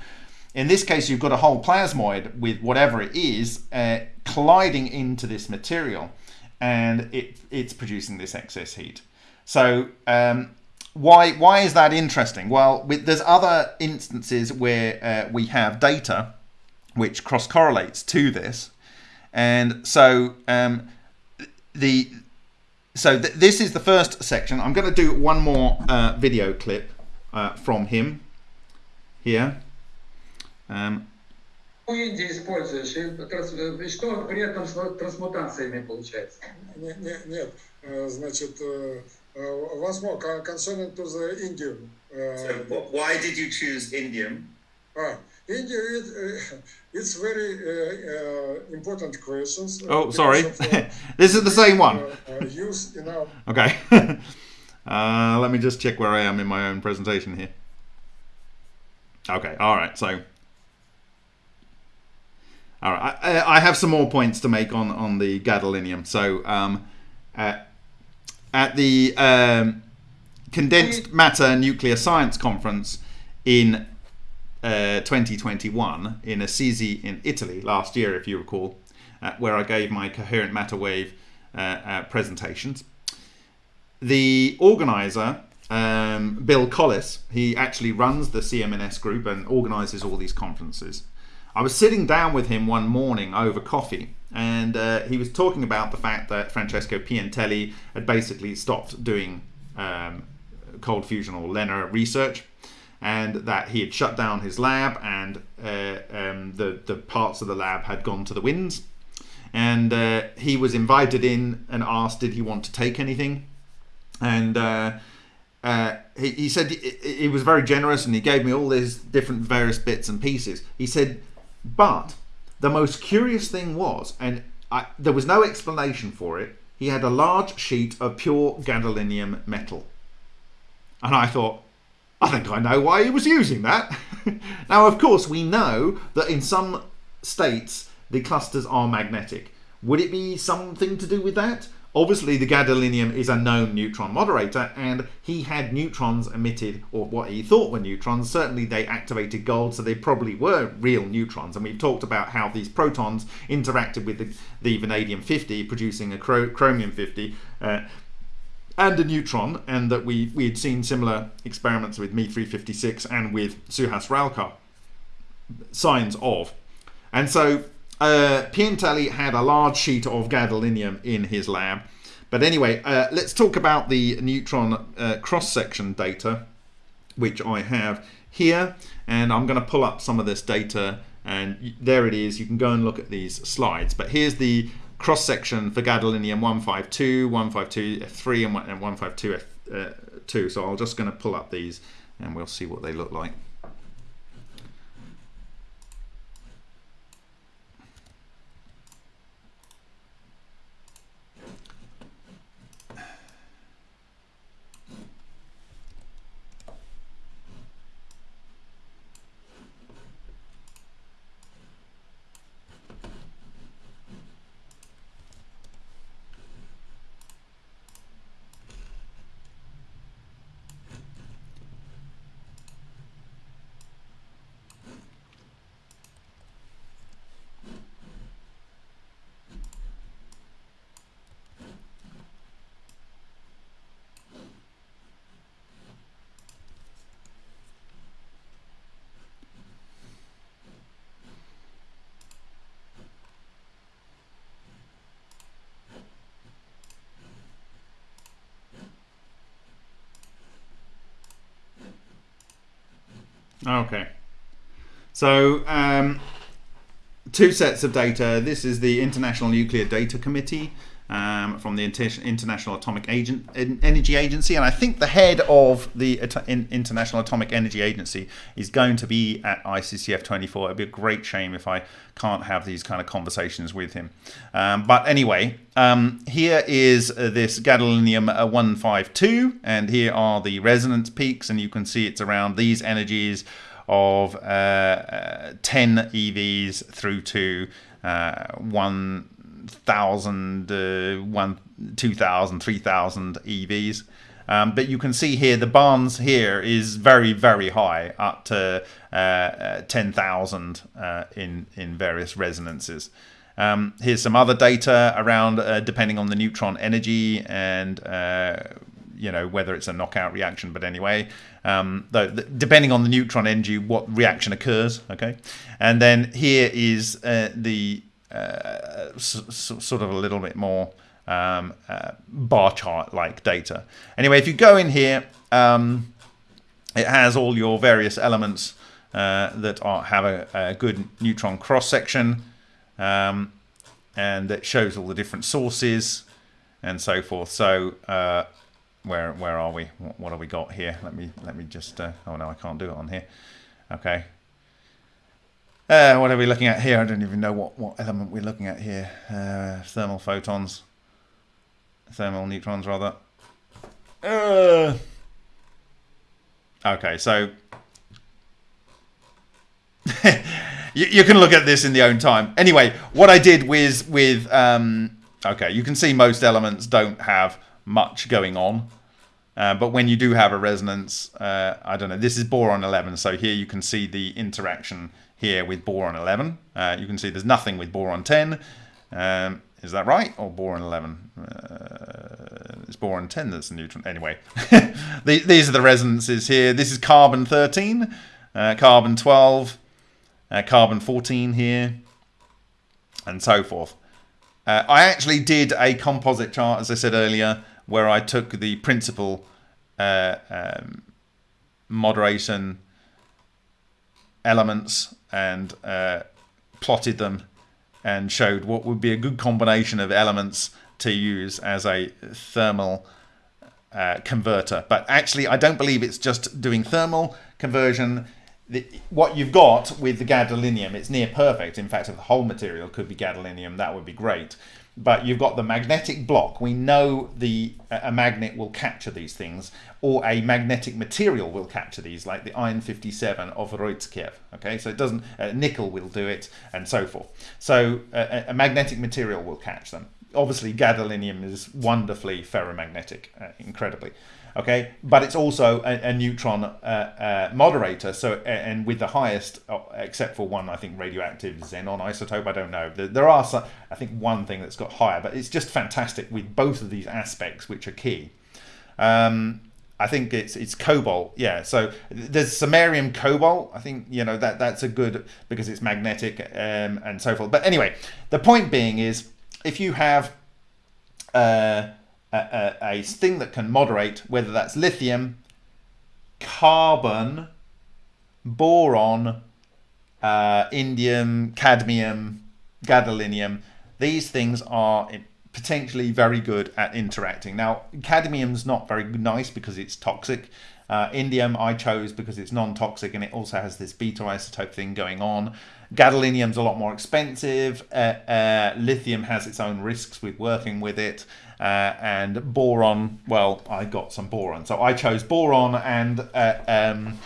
In this case, you've got a whole plasmoid with whatever it is uh, colliding into this material and it, it's producing this excess heat. So um, why, why is that interesting? Well, with, there's other instances where uh, we have data which cross correlates to this. And so um, the so th this is the first section. I'm going to do one more uh, video clip uh, from him here. Um, Индии используешь, и что при этом с трансмутациями получается? Нет, нет, нет. значит, once more, concerning to the indium. So why did you choose indium? Ah, India, it, uh, it's very uh, uh, important questions. oh, sorry. Of, this is the same one. use in our... Okay. let me just check where I am in my own presentation here. Okay, all right. So, all right, I, I have some more points to make on on the gadolinium. So, um, at, the um, condensed matter nuclear science conference in uh, 2021 in Assisi in Italy last year, if you recall, uh, where I gave my coherent matter wave uh, uh presentations. The organizer, um, Bill Collis, he actually runs the CMNS group and organizes all these conferences. I was sitting down with him one morning over coffee and uh, he was talking about the fact that Francesco Piantelli had basically stopped doing um, cold fusion or LENR research and that he had shut down his lab and uh, um, the, the parts of the lab had gone to the winds. And uh, he was invited in and asked, did he want to take anything? And uh, uh he, he said he, he was very generous and he gave me all these different various bits and pieces. He said, but the most curious thing was, and I, there was no explanation for it, he had a large sheet of pure gadolinium metal. And I thought, I think I know why he was using that. now, of course, we know that in some states the clusters are magnetic. Would it be something to do with that? Obviously, the gadolinium is a known neutron moderator, and he had neutrons emitted, or what he thought were neutrons. Certainly, they activated gold, so they probably were real neutrons. And we've talked about how these protons interacted with the, the vanadium 50, producing a chromium 50. Uh, and a neutron, and that we, we had seen similar experiments with Me 356 and with Suhas Ralkar signs of. And so uh, had a large sheet of gadolinium in his lab. But anyway, uh, let's talk about the neutron uh, cross-section data, which I have here. And I'm going to pull up some of this data and there it is. You can go and look at these slides. But here's the cross section for gadolinium 152, 152 F3 and 152 F2. Uh, so I'm just going to pull up these and we'll see what they look like. Okay. So, um, two sets of data. This is the International Nuclear Data Committee um, from the International Atomic Agent- Energy Agency, and I think the head of the At- International Atomic Energy Agency is going to be at ICCF 24. It'd be a great shame if I can't have these kind of conversations with him. Um, but anyway, um, here is uh, this gadolinium uh, 152, and here are the resonance peaks, and you can see it's around these energies of uh, uh 10 EVs through to uh, 1 thousand, uh, one, two thousand, three thousand EVs. Um, but you can see here the barns here is very very high, up to uh, uh, ten thousand uh, in in various resonances. Um, here's some other data around uh, depending on the neutron energy and uh, you know whether it's a knockout reaction. But anyway, um, though depending on the neutron energy, what reaction occurs. Okay, and then here is the uh, sort of a little bit more um, uh, bar chart like data. Anyway, if you go in here, um, it has all your various elements uh, that are, have a, a, good neutron cross section, um, and it shows all the different sources and so forth. So uh, where where are we? What, what have we got here? Let me let me just. Uh, oh no, I can't do it on here. Okay, uh, what are we looking at here? I don't even know what, what element we're looking at here. Uh, thermal photons. Thermal neutrons, rather. Uh, okay, so... you, you, can look at this in the own time. Anyway, what I did with... with um, okay, you can see most elements don't have much going on. Uh, but when you do have a resonance, uh, I don't know, this is boron 11, so here you can see the interaction here with boron 11. Uh, you can see there's nothing with boron 10. Um, is that right? Or boron 11? Uh, it's boron 10 that's the neutron. Anyway, these are the resonances here. This is carbon 13, uh, carbon 12, uh, carbon 14 here, and so forth. Uh, I actually did a composite chart, as I said earlier, where I took the principal uh, um, moderation elements and uh, plotted them and showed what would be a good combination of elements to use as a thermal uh, converter. But actually, I don't believe it's just doing thermal conversion. The, what you've got with the gadolinium, it's near perfect. In fact, if the whole material could be gadolinium, that would be great but you've got the magnetic block. We know the a magnet will capture these things, or a magnetic material will capture these, like the iron 57 of Roitzkev. Okay, so it doesn't. Uh, nickel will do it, and so forth. So uh, a magnetic material will catch them. Obviously, gadolinium is wonderfully ferromagnetic, uh, incredibly okay but it's also a, a neutron uh, uh, moderator so and with the highest uh, except for one i think radioactive xenon isotope i don't know there, are some i think one thing that's got higher but it's just fantastic with both of these aspects which are key um, I think it's it's cobalt, yeah. So there's samarium cobalt. I think you know that that's a good because it's magnetic um, and so forth. But anyway, the point being is if you have uh, a, a, thing that can moderate, whether that's lithium, carbon, boron, uh, indium, cadmium, gadolinium. These things are potentially very good at interacting. Now, cadmium's not very nice because it's toxic. Uh, indium I chose because it's non-toxic and it also has this beta isotope thing going on. Gadolinium's a lot more expensive. Uh, uh, lithium has its own risks with working with it. Uh, and boron, well, I got some boron. So I chose boron and uh, um,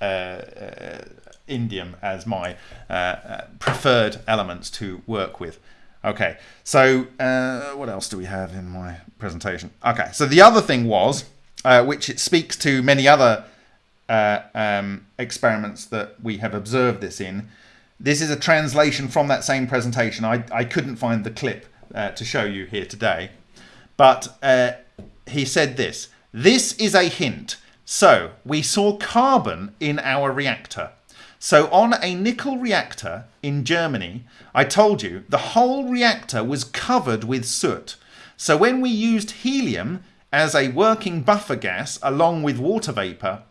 uh, uh, indium as my preferred elements to work with. Okay, so what else do we have in my presentation? Okay, so the other thing was, which it speaks to many other um, experiments that we have observed this in, this is a translation from that same presentation. I, I couldn't find the clip uh, to show you here today. But uh, he said this This is a hint. So we saw carbon in our reactor. So on a nickel reactor in Germany, I told you the whole reactor was covered with soot. So when we used helium as a working buffer gas along with water vapor,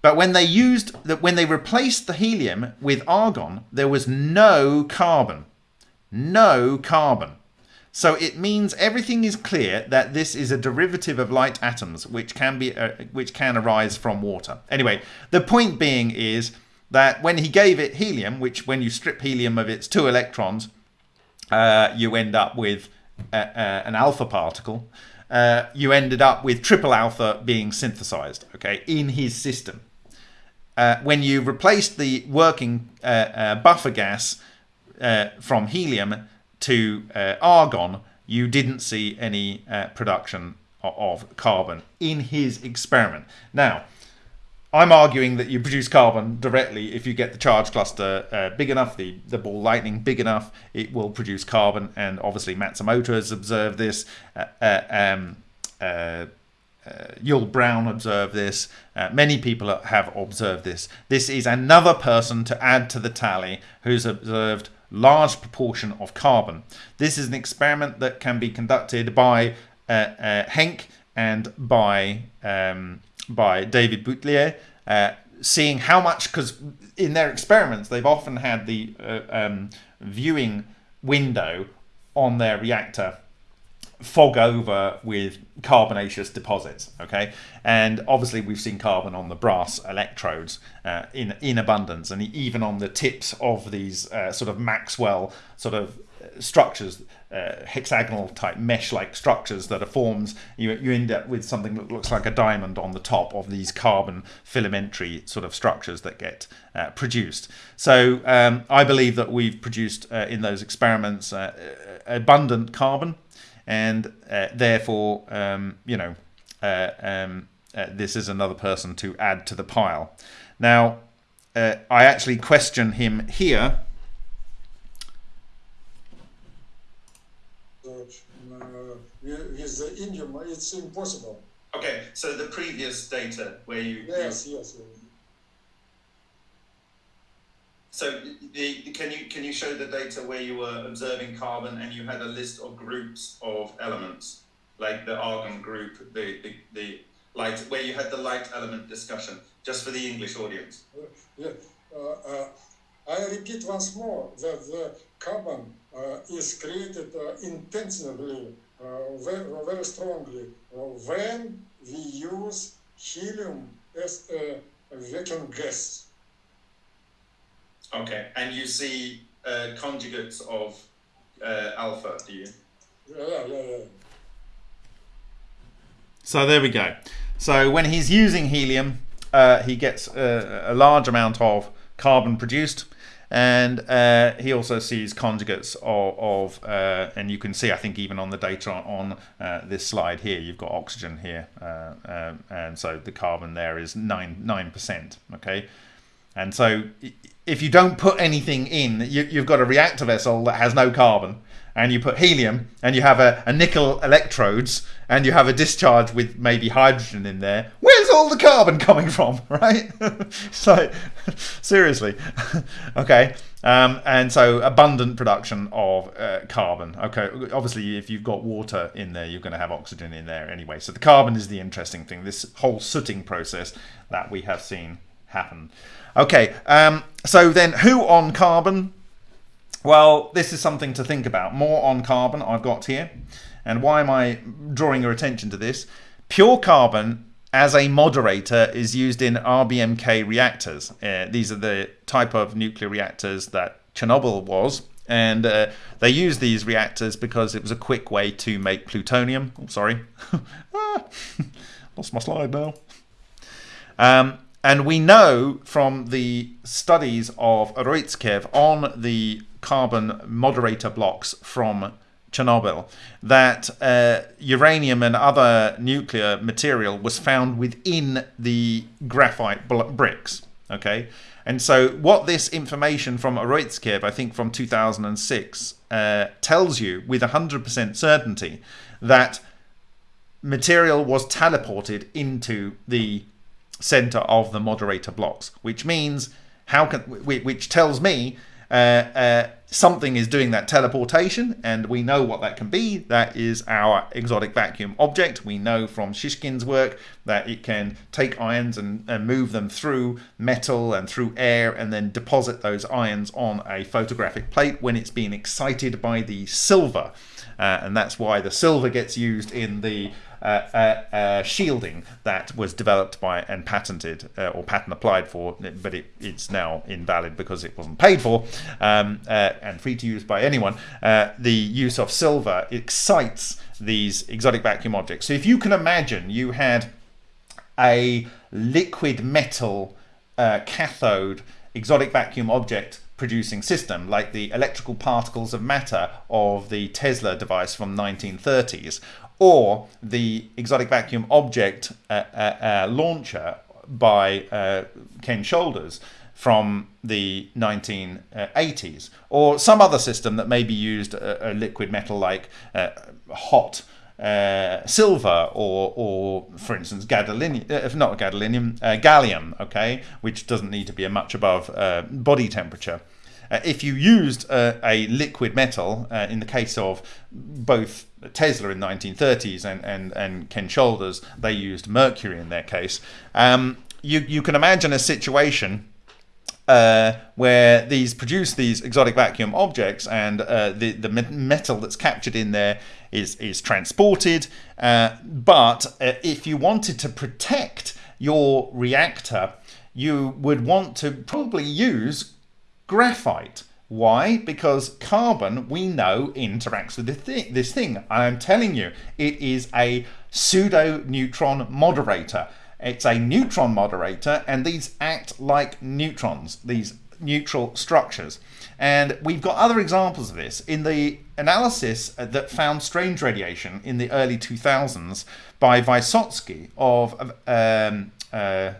But when they used that, when they replaced the helium with argon, there was no carbon, no carbon. So it means everything is clear that this is a derivative of light atoms, which can be uh, which can arise from water. Anyway, the point being is that when he gave it helium, which when you strip helium of its two electrons, uh, you end up with uh, uh an alpha particle. Uh, you ended up with triple alpha being synthesized, okay, in his system. Uh, when you replaced the working buffer gas from helium to argon, you didn't see any production of carbon in his experiment. Now, I'm arguing that you produce carbon directly if you get the charge cluster uh, big enough, the, the ball lightning big enough, it will produce carbon. And obviously Matsumoto has observed this. Uh, uh, um, uh, uh Yull Brown observed this. Uh, many people have observed this. This is another person to add to the tally who's observed large proportion of carbon. This is an experiment that can be conducted by Henk and by um, by David Boutlier, uh, seeing how much, because in their experiments, they've often had the uh, um, viewing window on their reactor fog over with carbonaceous deposits okay? And obviously we've seen carbon on the brass electrodes uh, in in abundance and even on the tips of these uh, sort of maxwell sort of structures uh, hexagonal type mesh like structures that are forms you, you end up with something that looks like a diamond on the top of these carbon filamentary sort of structures that get uh, produced. So um, I believe that we've produced uh, in those experiments uh, abundant carbon and uh, therefore um, you know uh, um, this is another person to add to the pile now I actually question him here with the indium, it's impossible. Okay, so the previous data where you... Yes, you, yes. So the, can you can you show the data where you were observing carbon and you had a list of groups of elements, like the argon group, the, the, the light, where you had the light element discussion, just for the English audience? Uh, yeah. Uh, uh, I repeat once more that the carbon uh, is created uh, intentionally very, very strongly when we use helium as a vacuum gas. Okay, and you see uh, conjugates of uh, alpha, do you? Yeah, yeah, yeah. So there we go. So when he's using helium, uh, he gets a, a large amount of carbon produced and uh, he also sees conjugates of, of uh, and you can see I think even on the data on, uh, this slide here you've got oxygen here uh, um, and so the carbon there is 9 9% okay and so if you don't put anything in you, you've got a reactor vessel that has no carbon and you put helium and you have a, a, nickel electrodes and you have a discharge with maybe hydrogen in there, where's all the carbon coming from, right? so, seriously, okay. Um, and so abundant production of uh, carbon. Okay, obviously, if you've got water in there, you're going to have oxygen in there anyway. So the carbon is the interesting thing. This whole sooting process that we have seen happen. Okay, um, so then who on carbon? Well, this is something to think about. More on carbon I've got here. And why am I drawing your attention to this? Pure carbon as a moderator is used in RBMK reactors. Uh, these are the type of nuclear reactors that Chernobyl was. And uh, they use these reactors because it was a quick way to make plutonium. Oh, sorry. ah, lost my slide now. Um, and we know from the studies of Roitskev on the carbon moderator blocks from Chernobyl that uh, uranium and other nuclear material was found within the graphite bricks. Okay, and so what this information from Roitskev, I think from 2006, uh, tells you with 100% certainty that material was teleported into the center of the moderator blocks, which means how can which tells me uh, uh, something is doing that teleportation, and we know what that can be. That is our exotic vacuum object. We know from Shishkin's work that it can take ions and, and move them through metal and through air and then deposit those ions on a photographic plate when it's being excited by the silver. Uh, and that's why the silver gets used in the uh, uh, uh, shielding that was developed by and patented uh, or patent applied for, but it, it's now invalid because it wasn't paid for um, uh, and free to use by anyone. Uh, the use of silver excites these exotic vacuum objects. So if you can imagine you had a liquid metal cathode exotic vacuum object producing system like the electrical particles of matter of the Tesla device from 1930s or the exotic vacuum object uh, uh, uh, launcher by uh, Ken Shoulders from the 1980s, or some other system that maybe used a, a liquid metal like uh, hot uh, silver or, or for instance, gadolinium, if not gadolinium, gallium, okay, which doesn't need to be a much above body temperature. Uh, if you used uh, a liquid metal, uh, in the case of both Tesla in the 1930s and, and, and Ken Shoulders, they used mercury in their case. Um, you, you can imagine a situation uh, where these produce these exotic vacuum objects and uh, the, the metal that's captured in there is, is transported. Uh, but if you wanted to protect your reactor, you would want to probably use graphite. Why? Because carbon, we know, interacts with this thing. I'm telling you, it is a pseudo-neutron moderator. It's a neutron moderator, and these act like neutrons, these neutral structures. And we've got other examples of this. In the analysis that found strange radiation in the early 2000s by Vysotsky of um, uh,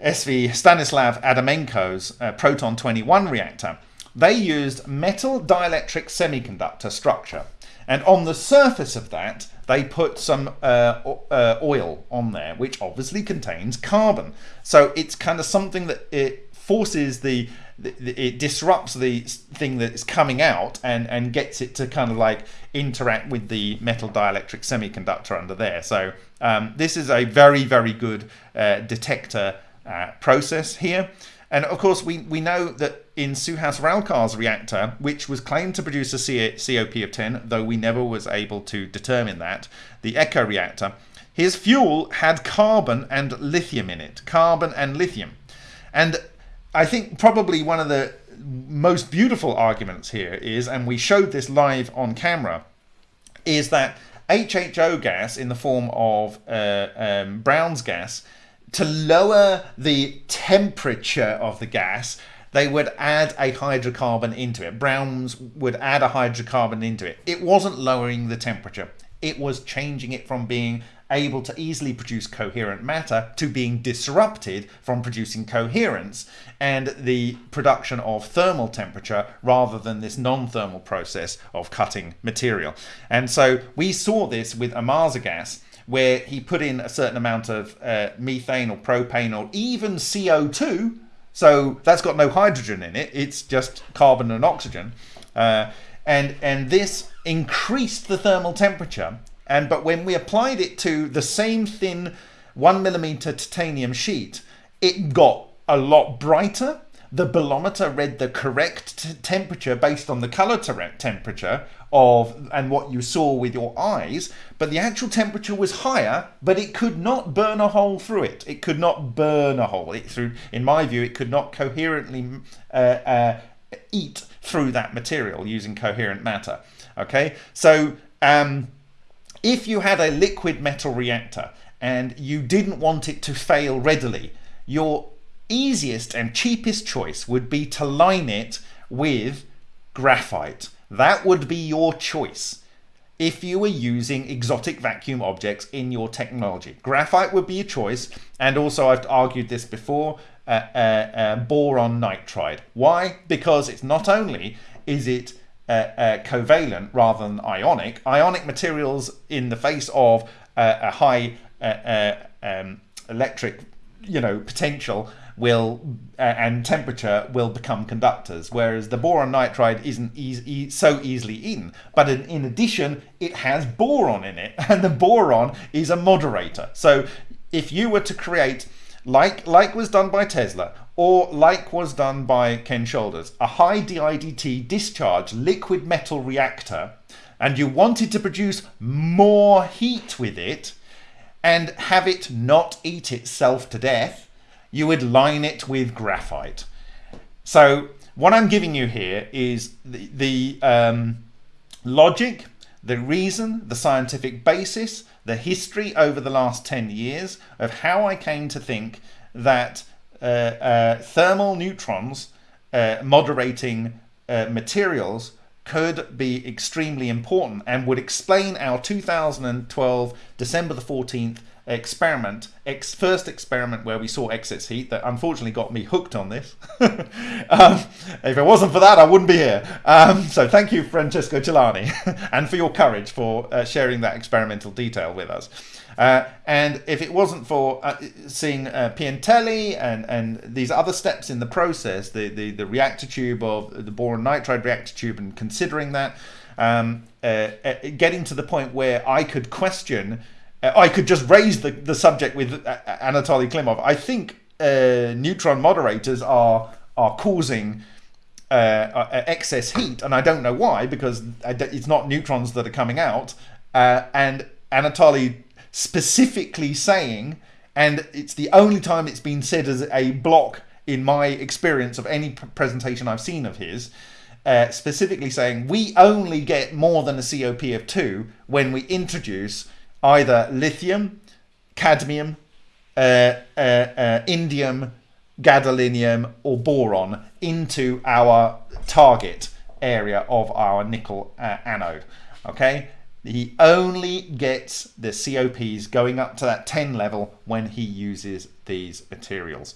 SV Stanislav Adamenko's uh, Proton 21 reactor, they used metal dielectric semiconductor structure. And on the surface of that, they put some uh, uh, oil on there, which obviously contains carbon. So it's kind of something that it forces the, the, it disrupts the thing that is coming out and, and gets it to kind of like interact with the metal dielectric semiconductor under there. So um, this is a very, very good uh, detector uh, process here. And of course, we, we know that in Suhas Ralkar's reactor, which was claimed to produce a COP of 10, though we never was able to determine that, the Echo reactor, his fuel had carbon and lithium in it. Carbon and lithium. And I think probably one of the most beautiful arguments here is, and we showed this live on camera, is that HHO gas in the form of uh, um, Brown's gas to lower the temperature of the gas, they would add a hydrocarbon into it. Browns would add a hydrocarbon into it. It wasn't lowering the temperature. It was changing it from being able to easily produce coherent matter to being disrupted from producing coherence and the production of thermal temperature rather than this non-thermal process of cutting material. And so we saw this with Ohmasa gas where he put in a certain amount of uh, methane or propane or even CO2. So that's got no hydrogen in it. It's just carbon and oxygen. Uh, and, and this increased the thermal temperature. And but when we applied it to the same thin one millimeter titanium sheet, it got a lot brighter. The bolometer read the correct temperature based on the color temperature of and what you saw with your eyes, but the actual temperature was higher, but it could not burn a hole through it. It could not burn a hole. It through, in my view, it could not coherently uh, uh, eat through that material using coherent matter. Okay, so um, if you had a liquid metal reactor and you didn't want it to fail readily, your easiest and cheapest choice would be to line it with graphite that would be your choice if you were using exotic vacuum objects in your technology. Graphite would be a choice, and also I've argued this before, uh, uh, uh, boron nitride. Why? Because it's not only is it uh, uh, covalent rather than ionic, ionic materials in the face of uh, a high um, electric you know potential will uh, and temperature will become conductors, whereas the boron nitride isn't e e so easily eaten. But in, in addition, it has boron in it, and the boron is a moderator. So if you were to create like like was done by Tesla or like was done by Ken Shoulders, a high DIDT discharge liquid metal reactor, and you wanted to produce more heat with it and have it not eat itself to death, you would line it with graphite. So what I'm giving you here is the, the um, logic, the reason, the scientific basis, the history over the last 10 years of how I came to think that uh, uh, thermal neutrons uh, moderating uh, materials could be extremely important and would explain our 2012 December the 14th experiment, ex first experiment where we saw excess heat that unfortunately got me hooked on this. um, if it wasn't for that, I wouldn't be here. Um, so thank you, Francesco Celani, and for your courage for uh, sharing that experimental detail with us. Uh, and if it wasn't for uh, seeing uh, Piantelli and, and these other steps in the process, the, the, the reactor tube of the boron nitride reactor tube, and considering that, um, uh, uh, getting to the point where I could question I could just raise the, the subject with uh, Anatoly Klimov. I think uh, neutron moderators are are causing uh, uh excess heat, and I don't know why because it's not neutrons that are coming out. Uh, and Anatoly specifically saying, and it's the only time it's been said as a block in my experience of any presentation I've seen of his. specifically saying we only get more than a COP of two when we introduce either lithium, cadmium, uh, uh, uh, indium, gadolinium, or boron into our target area of our nickel uh, anode. Okay, he only gets the COPs going up to that 10 level when he uses these materials.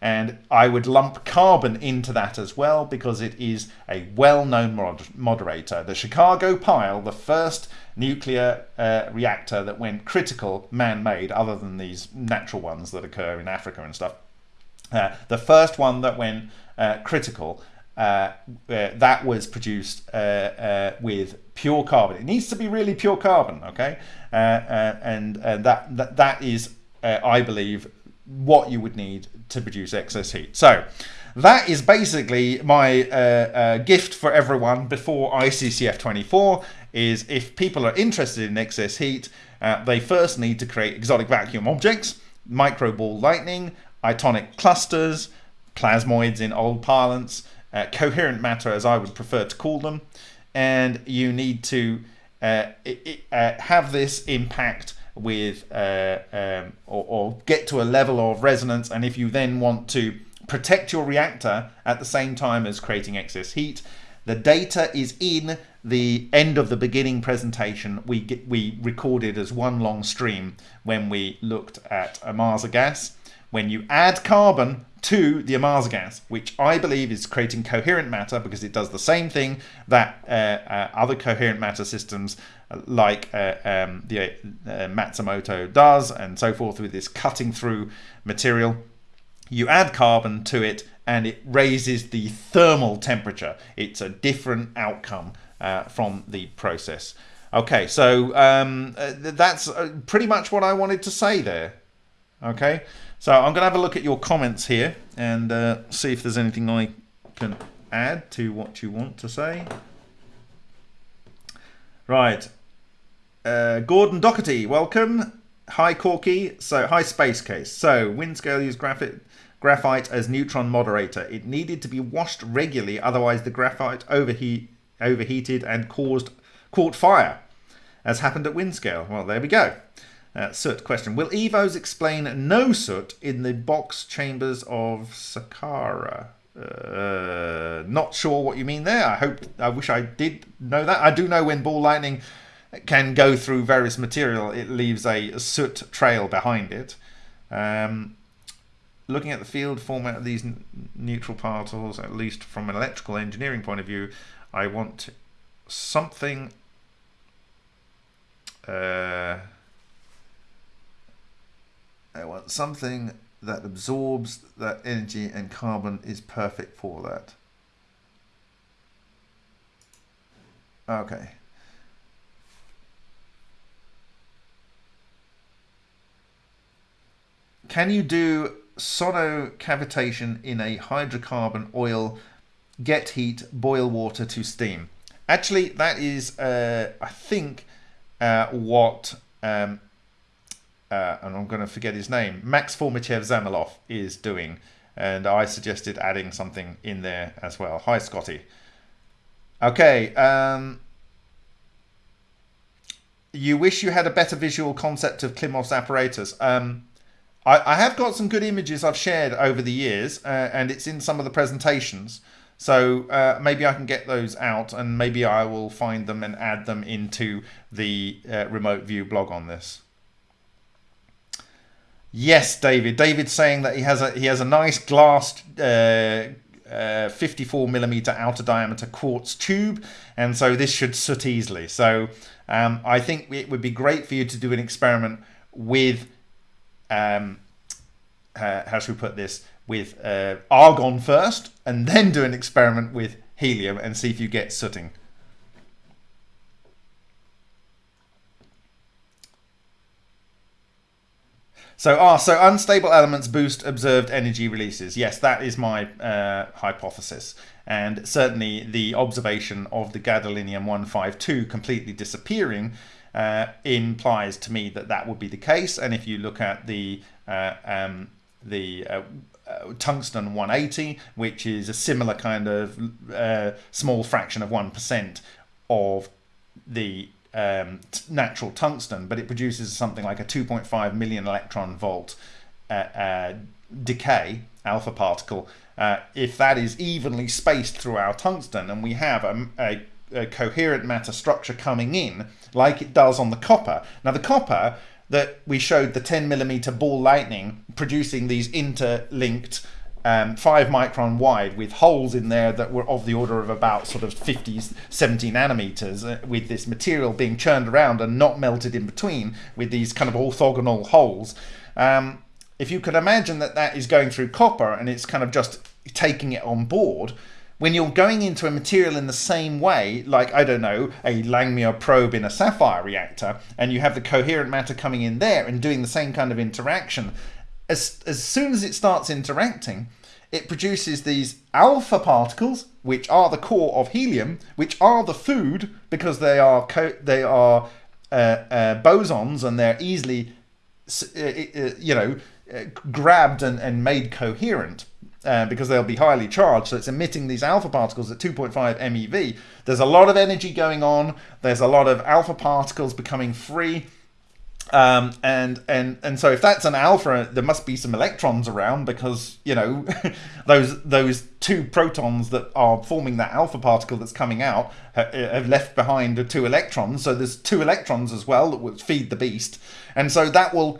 And I would lump carbon into that as well because it is a well known mod moderator. The Chicago pile, the first nuclear uh, reactor that went critical man made, other than these natural ones that occur in Africa and stuff, uh, the first one that went uh, critical. Uh, uh, that was produced uh, with pure carbon. It needs to be really pure carbon, okay? and that, that that is, I believe, what you would need to produce excess heat. So that is basically my uh, uh, gift for everyone before ICCF 24 is if people are interested in excess heat, uh, they first need to create exotic vacuum objects, micro ball lightning, itonic clusters, plasmoids in old parlance, uh, coherent matter as I would prefer to call them, and you need to uh, it, uh, have this impact with uh, um, or, or, get to a level of resonance and if you then want to protect your reactor at the same time as creating excess heat the data is in the end of the beginning presentation. We get, we recorded as one long stream when we looked at Ohmasa gas. When you add carbon to the Ohmasa gas, which I believe is creating coherent matter because it does the same thing that uh, uh, other coherent matter systems like uh, um, the uh, Matsumoto does and so forth with this cutting through material. You add carbon to it and it raises the thermal temperature. It's a different outcome uh, from the process. Okay, so um, uh, that's uh, pretty much what I wanted to say there. Okay, so I'm going to have a look at your comments here and uh, see if there's anything I can add to what you want to say. Right, uh, Gordon Doherty, welcome. Hi Corky. So hi Space Case. So Windscale used graphite graphite as neutron moderator. It needed to be washed regularly, otherwise the graphite overheat overheated and caused caught fire, as happened at Windscale. Well, there we go. Uh, soot question. Will EVOs explain no soot in the box chambers of Sakara? Uh, not sure what you mean there. I hope, I wish I did know that. I do know when ball lightning can go through various material, it leaves a soot trail behind it. Um, looking at the field format of these neutral particles, at least from an electrical engineering point of view, I want something uh, I want something that absorbs that energy and carbon is perfect for that. Okay. Can you do sonocavitation in a hydrocarbon oil, get heat, boil water to steam? Actually, that is, uh, I think, uh, what, um, uh, and I'm going to forget his name, Max Fomitchev Zamilov is doing. And I suggested adding something in there as well. Hi, Scotty. Okay. Um, you wish you had a better visual concept of Klimov's apparatus. Um, I, I, have got some good images I've shared over the years, uh, and it's in some of the presentations. So uh, maybe I can get those out, and maybe I will find them and add them into the uh, remote view blog on this. Yes, David. David's saying that he has a he has a nice glass uh, uh, 54 millimeter outer diameter quartz tube and so this should soot easily so um, I think it would be great for you to do an experiment with um, uh, how should we put this with uh, argon first and then do an experiment with helium and see if you get sooting So, ah, so unstable elements boost observed energy releases. Yes, that is my uh, hypothesis. And certainly the observation of the gadolinium 152 completely disappearing uh, implies to me that that would be the case. And if you look at the uh, um, the uh, uh, tungsten 180, which is a similar kind of uh, small fraction of 1% of the um, natural tungsten, but it produces something like a 2.5 million electron volt uh, decay alpha particle. If that is evenly spaced through our tungsten and we have a, a, a coherent matter structure coming in like it does on the copper. Now the copper that we showed the 10 millimeter ball lightning producing these interlinked um, five micron wide with holes in there that were of the order of about sort of 50, 70 nanometers uh, with this material being churned around and not melted in between with these kind of orthogonal holes. Um, if you could imagine that that is going through copper and it's kind of just taking it on board, when you're going into a material in the same way, like, I don't know, a Langmuir probe in a sapphire reactor, and you have the coherent matter coming in there and doing the same kind of interaction, as, as soon as it starts interacting, it produces these alpha particles, which are the core of helium, which are the food because they are they are uh, uh, bosons and they're easily, uh, uh, you know, uh, grabbed and, and made coherent. Uh, because they'll be highly charged. So it's emitting these alpha particles at 2.5 MeV. There's a lot of energy going on. There's a lot of alpha particles becoming free. Um, and and and so if that's an alpha, there must be some electrons around because you know those those two protons that are forming that alpha particle that's coming out have left behind two electrons. So there's two electrons as well that will feed the beast, and so that will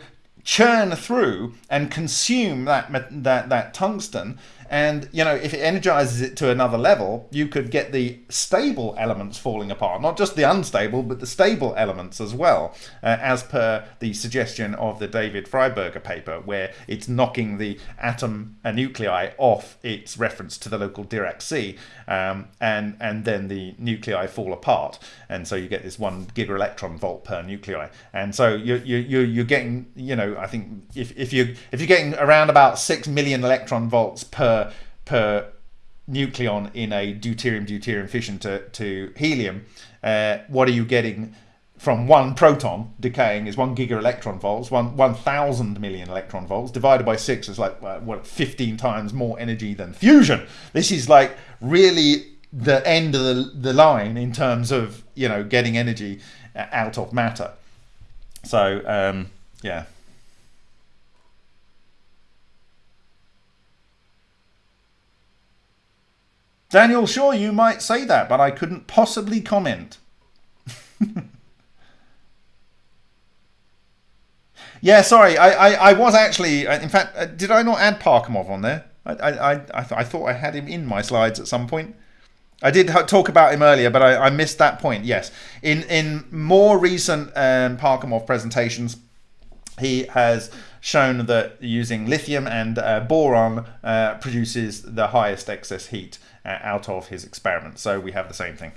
churn through and consume that that that tungsten and, you know, if it energizes it to another level, you could get the stable elements falling apart, not just the unstable, but the stable elements as well, uh, as per the suggestion of the David Fryberger paper, where it's knocking the atom and nuclei off its reference to the local Dirac sea, um, and, and then the nuclei fall apart. And so you get this one gigaelectron volt per nuclei. And so you're, you're, you're getting, you know, I think if, if, you, if you're getting around about 6 million electron volts per per nucleon in a deuterium deuterium fission to, to helium, uh, what are you getting from one proton decaying is one giga electron volts, one 1,000 million electron volts, divided by six is like, uh, what, 15 times more energy than fusion. This is like really the end of the, the line in terms of, you know, getting energy uh, out of matter. So, um, yeah. Daniel, sure, you might say that, but I couldn't possibly comment. yeah, sorry, I, I, I, was actually, uh, in fact, uh, did I not add Parkhomov on there? I, I, I, th I thought I had him in my slides at some point. I did talk about him earlier, but I, I missed that point. Yes, in in more recent um, Parkhomov presentations, he has shown that using lithium and uh, boron uh, produces the highest excess heat out of his experiment. So we have the same thing.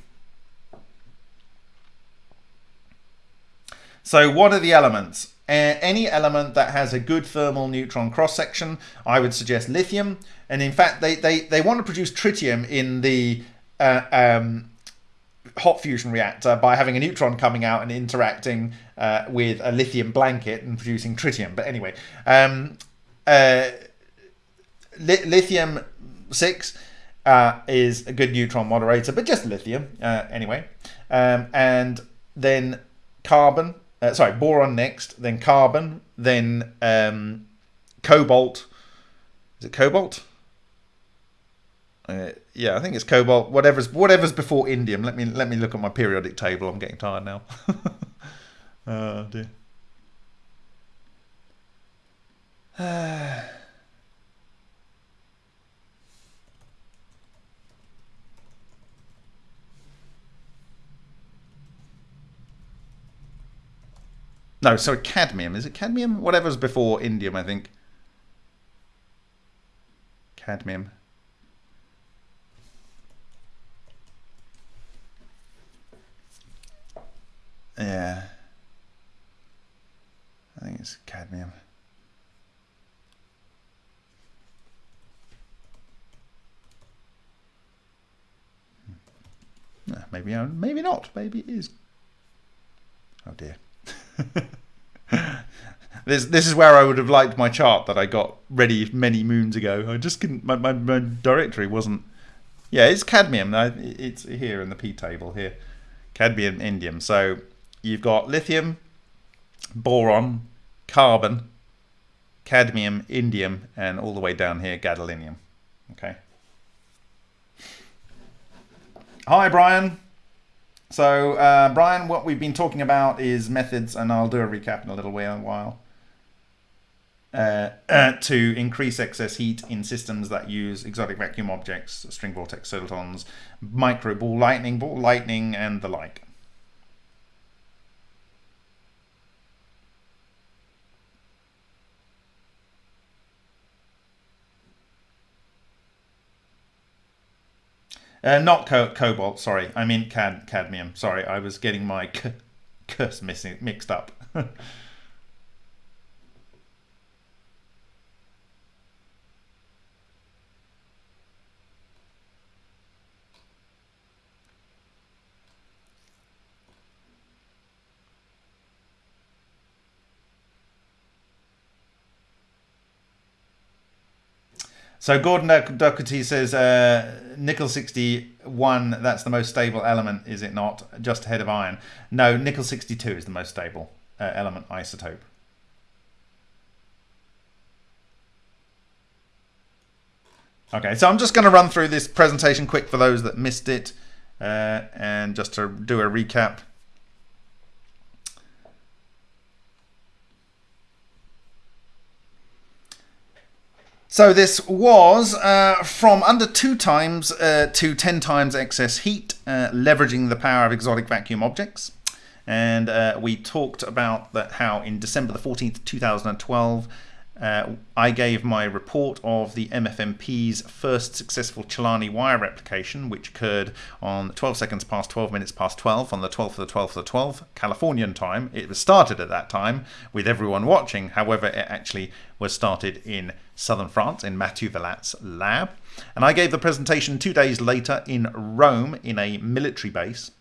So what are the elements? Uh, any element that has a good thermal neutron cross section, I would suggest lithium. And in fact, they, they, they want to produce tritium in the uh, um, hot fusion reactor by having a neutron coming out and interacting uh, with a lithium blanket and producing tritium. But anyway, um, uh, li lithium 6 uh, is a good neutron moderator, but just lithium uh, anyway. Um, and then carbon, uh, sorry, boron next, then carbon, then um, cobalt. Is it cobalt? Uh, yeah, I think it's cobalt. Whatever's whatever's before indium. Let me let me look at my periodic table. I'm getting tired now. oh dear. no, sorry, cadmium. Is it cadmium? Whatever's before indium, I think. Cadmium. Yeah. I think it's cadmium. Hmm. Maybe uh, maybe not. Maybe it is. Oh dear. this this is where I would have liked my chart that I got ready many moons ago. I just couldn't. My my, my directory wasn't. Yeah, it's cadmium. It's here in the p table here. Cadmium, indium. So you've got lithium, boron, carbon, cadmium, indium, and all the way down here, gadolinium. Okay. Hi, Brian. So, uh, Brian, what we've been talking about is methods, and I'll do a recap in a little while, uh, uh, to increase excess heat in systems that use exotic vacuum objects, string vortex solitons, micro ball lightning, ball lightning, and the like. Uh, not co cobalt, sorry. I mean cad cadmium. Sorry, I was getting my curse missing, mixed up. So Gordon Doherty says uh, nickel 61, that's the most stable element, is it not? Just ahead of iron. No, nickel 62 is the most stable uh, element isotope. Okay, so I'm just going to run through this presentation quick for those that missed it uh, and just to do a recap. So this was uh, from under two times uh, to 10 times excess heat, uh, leveraging the power of exotic vacuum objects. And uh, we talked about that how in December the 14th, 2012, uh, I gave my report of the MFMP's first successful Celani wire replication, which occurred on 12 seconds past 12 minutes past 12 on the 12th of the 12th of the 12th, Californian time. It was started at that time with everyone watching. However, it actually was started in southern France in Mathieu Valat's lab. And I gave the presentation two days later in Rome in a military base.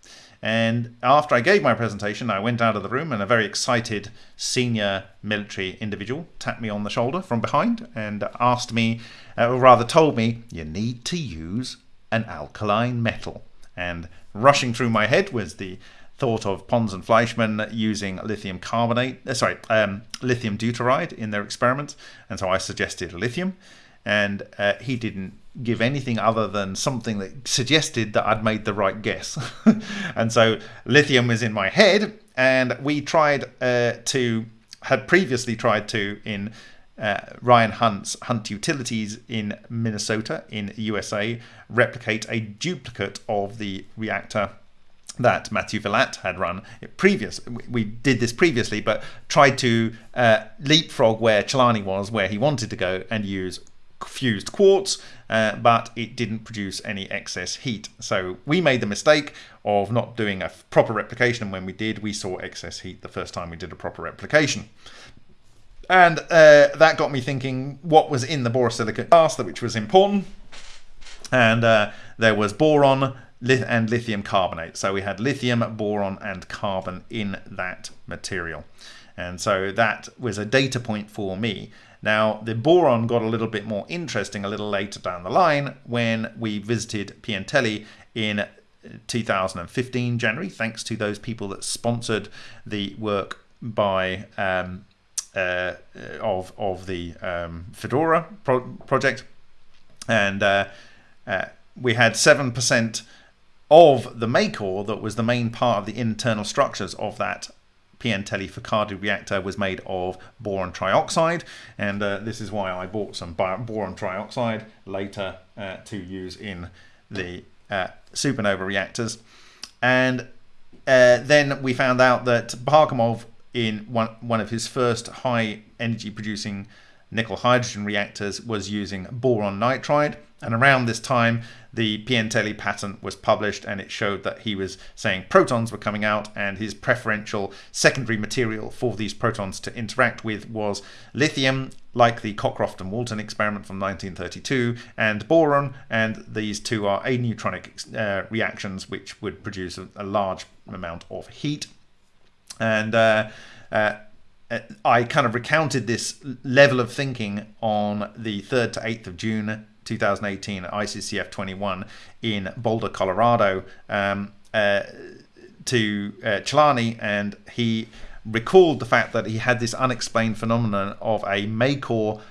And after I gave my presentation, I went out of the room and a very excited senior military individual tapped me on the shoulder from behind and asked me, uh, or rather told me, you need to use an alkaline metal. And rushing through my head was the thought of Pons and Fleischmann using lithium carbonate, uh, sorry, um, lithium deuteride in their experiments. And so I suggested lithium and uh, he didn't give anything other than something that suggested that I'd made the right guess. and so lithium was in my head, and we tried uh, to, had previously tried to in uh, Ryan Hunt's Hunt Utilities in Minnesota, in USA, replicate a duplicate of the reactor that Matthew Valat had run previous. We did this previously, but tried to uh, leapfrog where Celani was, where he wanted to go, and use fused quartz, uh, but it didn't produce any excess heat. So we made the mistake of not doing a proper replication, and when we did, we saw excess heat the first time we did a proper replication. And uh, that got me thinking what was in the borosilicate glass, which was important. And uh, there was boron, and lithium carbonate. So we had lithium, boron, and carbon in that material. And so that was a data point for me. Now, the boron got a little bit more interesting a little later down the line when we visited Piantelli in 2015 January, thanks to those people that sponsored the work by um, uh, of of the um, Fedora pro project, and uh, uh, we had seven percent of the Macor that was the main part of the internal structures of that Piantelli Focardi reactor was made of boron trioxide. And uh, this is why I bought some boron trioxide later uh, to use in the uh, supernova reactors. And uh, then we found out that Parkhomov in one, one of his first high energy producing nickel hydrogen reactors was using boron nitride. And around this time, the Piantelli patent was published and it showed that he was saying protons were coming out and his preferential secondary material for these protons to interact with was lithium, like the Cockcroft and Walton experiment from 1932, and boron, and these two are aneutronic uh, reactions which would produce a, a, large amount of heat. And uh, uh, I kind of recounted this level of thinking on the 3rd to 8th of June 2018 ICCF 21 in Boulder, Colorado, um, uh, to uh, Celani, and he recalled the fact that he had this unexplained phenomenon of a Macor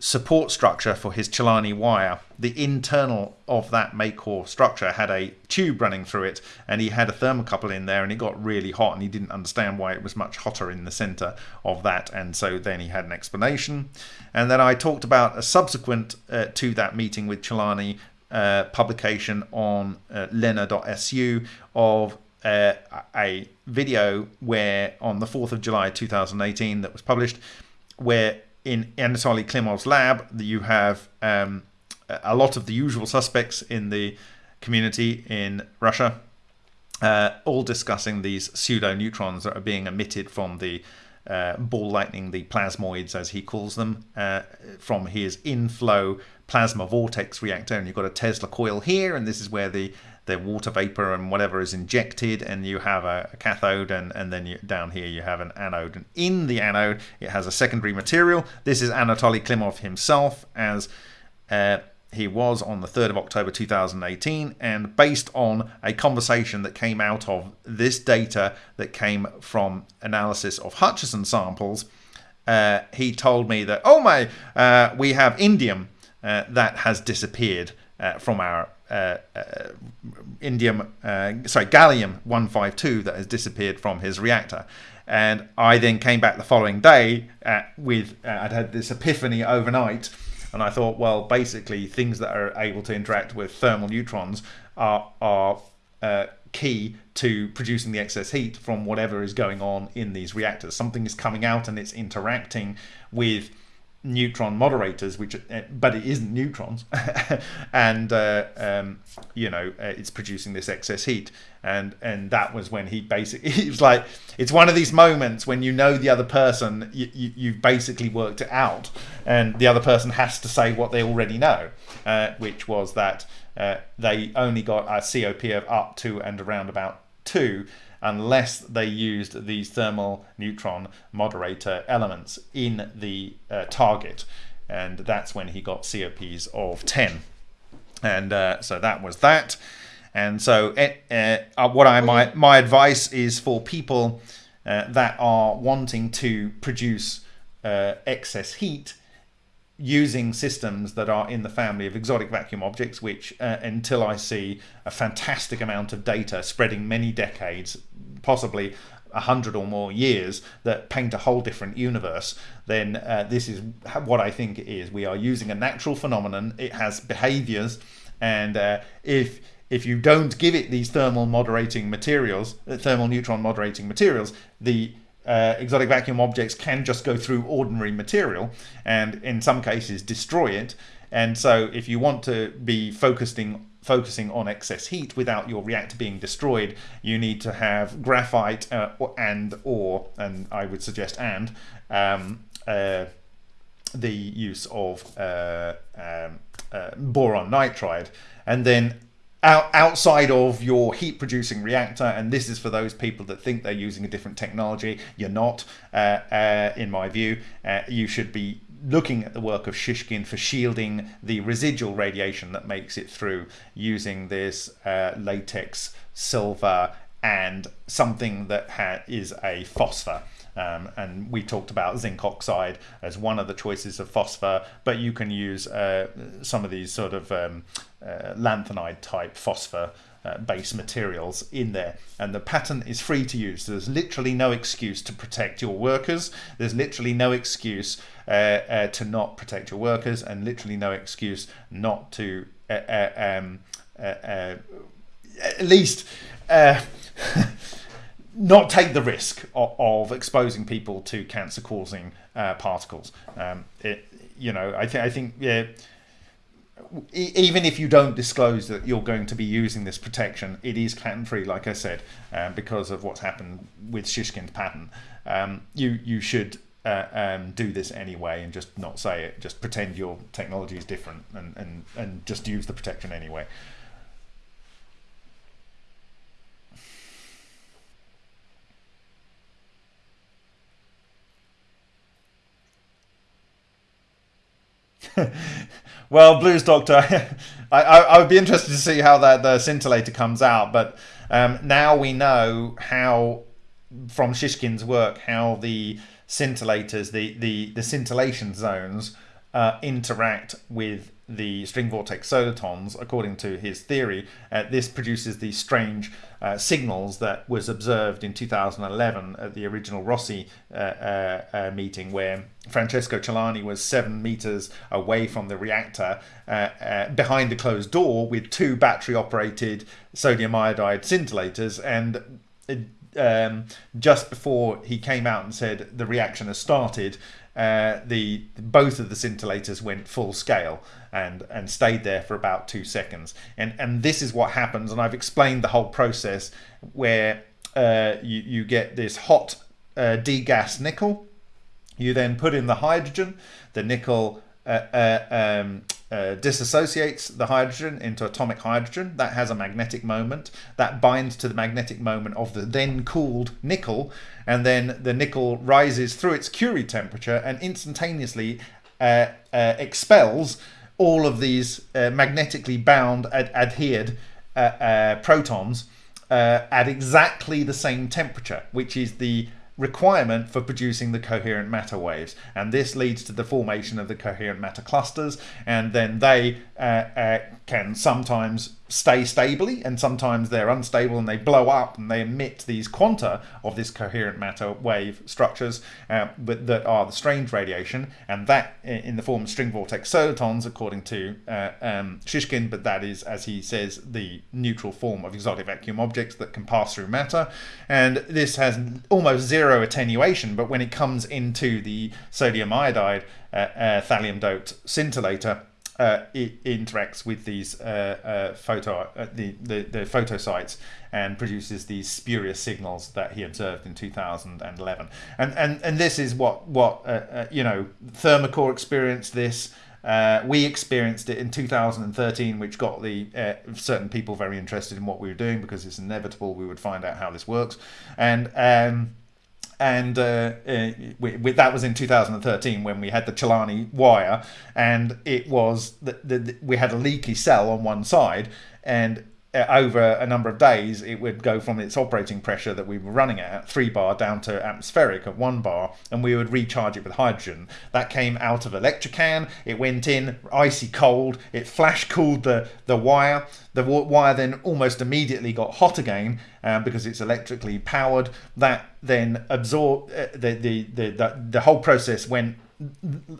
support structure for his Celani wire. The internal of that Macor structure had a tube running through it and he had a thermocouple in there and it got really hot and he didn't understand why it was much hotter in the center of that and so then he had an explanation. And then I talked about a subsequent uh, to that meeting with Celani uh, publication on uh, lena.su of uh, a video where on the 4th of July 2018 that was published where in Anatoly Klimov's lab, you have um, a lot of the usual suspects in the community in Russia, uh, all discussing these pseudo neutrons that are being emitted from the uh, ball lightning, the plasmoids as he calls them, uh, from his inflow plasma vortex reactor. And you've got a Tesla coil here, and this is where the the water vapor and whatever is injected and you have a, a cathode and, and then you, down here you have an anode. And in the anode it has a secondary material. This is Anatoly Klimov himself as uh, he was on the 3rd of October 2018 and based on a conversation that came out of this data that came from analysis of Hutchison samples uh, he told me that oh my uh, we have indium uh, that has disappeared uh, from our uh, uh, indium, uh, sorry, gallium 152 that has disappeared from his reactor. And I then came back the following day with, I'd had this epiphany overnight. And I thought, well, basically, things that are able to interact with thermal neutrons are, are uh, key to producing the excess heat from whatever is going on in these reactors. Something is coming out and it's interacting with neutron moderators, which uh, but it isn't neutrons, and uh, um, you know uh, it's producing this excess heat, and and that was when he basically he was like it's one of these moments when you know the other person you, you you've basically worked it out, and the other person has to say what they already know, uh, which was that uh, they only got a COP of up to and around about two unless they used these thermal neutron moderator elements in the uh, target. And that's when he got COPs of 10. And uh, so that was that. And so uh, uh, what I my, my advice is for people uh, that are wanting to produce uh, excess heat using systems that are in the family of exotic vacuum objects, which uh, until I see a fantastic amount of data spreading many decades, possibly a hundred or more years that paint a whole different universe, then uh, this is what I think it is. We are using a natural phenomenon. It has behaviors, and uh, if if you don't give it these thermal moderating materials, uh, thermal neutron moderating materials, the uh, exotic vacuum objects can just go through ordinary material and in some cases destroy it. And so if you want to be focusing focusing on excess heat without your reactor being destroyed, you need to have graphite uh, and or, and I would suggest and, um, uh, the use of uh, um, uh, boron nitride. And then out, outside of your heat producing reactor, and this is for those people that think they're using a different technology, you're not, uh, uh, in my view. Uh, you should be looking at the work of Shishkin for shielding the residual radiation that makes it through using this uh, latex, silver, and something that is a phosphor. Um, and we talked about zinc oxide as one of the choices of phosphor, but you can use uh, some of these sort of um, uh, lanthanide type phosphor uh, materials in there. And the patent is free to use. There's literally no excuse to protect your workers. There's literally no excuse uh, uh, to not protect your workers and literally no excuse not to uh, uh, um, at least not take the risk of, of exposing people to cancer causing uh, particles. Um, it, you know, I, th- I think yeah, even if you don't disclose that you're going to be using this protection, it is patent free, like I said, um, because of what's happened with Shishkin's patent. Um, you you should uh, um, do this anyway and just not say it. Just pretend your technology is different and, and, and just use the protection anyway. well, Blues Doctor, I, I, I, would be interested to see how that the scintillator comes out. But um, now we know how, from Shishkin's work, how the scintillators, the, the, the scintillation zones, uh, interact with the string vortex solitons, according to his theory, uh, this produces these strange uh, signals that was observed in 2011 at the original Rossi uh, uh, uh, meeting, where Francesco Celani was seven meters away from the reactor uh, behind a closed door with two battery-operated sodium iodide scintillators, and um, just before he came out and said the reaction has started, uh, the both of the scintillators went full scale and and stayed there for about two seconds. And and this is what happens. And I've explained the whole process where uh, you you get this hot uh, degas nickel. You then put in the hydrogen. The nickel um, uh, disassociates the hydrogen into atomic hydrogen. That has a magnetic moment. That binds to the magnetic moment of the then cooled nickel, and then the nickel rises through its Curie temperature and instantaneously uh, uh, expels all of these uh, magnetically bound, ad adhered protons at exactly the same temperature, which is the requirement for producing the coherent matter waves. And this leads to the formation of the coherent matter clusters. And then they uh, uh, can sometimes stay stably and sometimes they're unstable and they blow up and they emit these quanta of this coherent matter wave structures uh, that are the strange radiation and that in the form of string vortex solitons according to uh, um, Shishkin but that is as he says the neutral form of exotic vacuum objects that can pass through matter. And this has almost zero attenuation but when it comes into the sodium iodide uh, uh thallium doped scintillator uh, it interacts with these uh, uh, photo uh, the, the the photo sites and produces these spurious signals that he observed in 2011 and and and this is what what uh, uh, you know Thermacore experienced this. We experienced it in 2013 which got the certain people very interested in what we were doing because it's inevitable we would find out how this works. And um, and uh, uh, we, we, that was in 2013 when we had the Celani wire, and it was that the, we had a leaky cell on one side, and over a number of days, it would go from its operating pressure that we were running at, three bar, down to atmospheric at one bar, and we would recharge it with hydrogen. That came out of Electrocan, it went in icy cold, it flash cooled the, the wire. The wire then almost immediately got hot again um, because it's electrically powered. That then absorbed, uh, the, the, the, the, the whole process went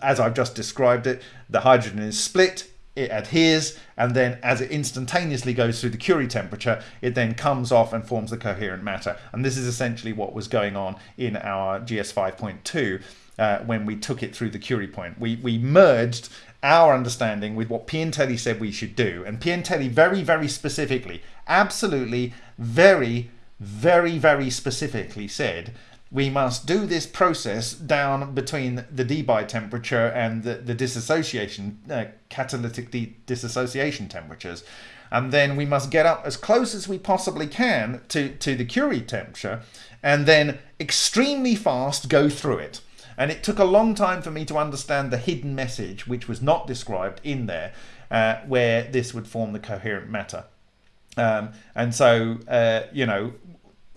as I've just described it. The hydrogen is split it adheres and then as it instantaneously goes through the Curie temperature it then comes off and forms the coherent matter. And this is essentially what was going on in our GS 5.2 uh, when we took it through the Curie point. We we merged our understanding with what Piantelli said we should do. And Piantelli very very specifically absolutely very very very specifically said we must do this process down between the Debye temperature and the, the dissociation, uh, catalytic de dissociation temperatures. And then we must get up as close as we possibly can to, to the Curie temperature and then extremely fast go through it. And it took a long time for me to understand the hidden message, which was not described in there, uh, where this would form the coherent matter. Um, and so, uh, you know,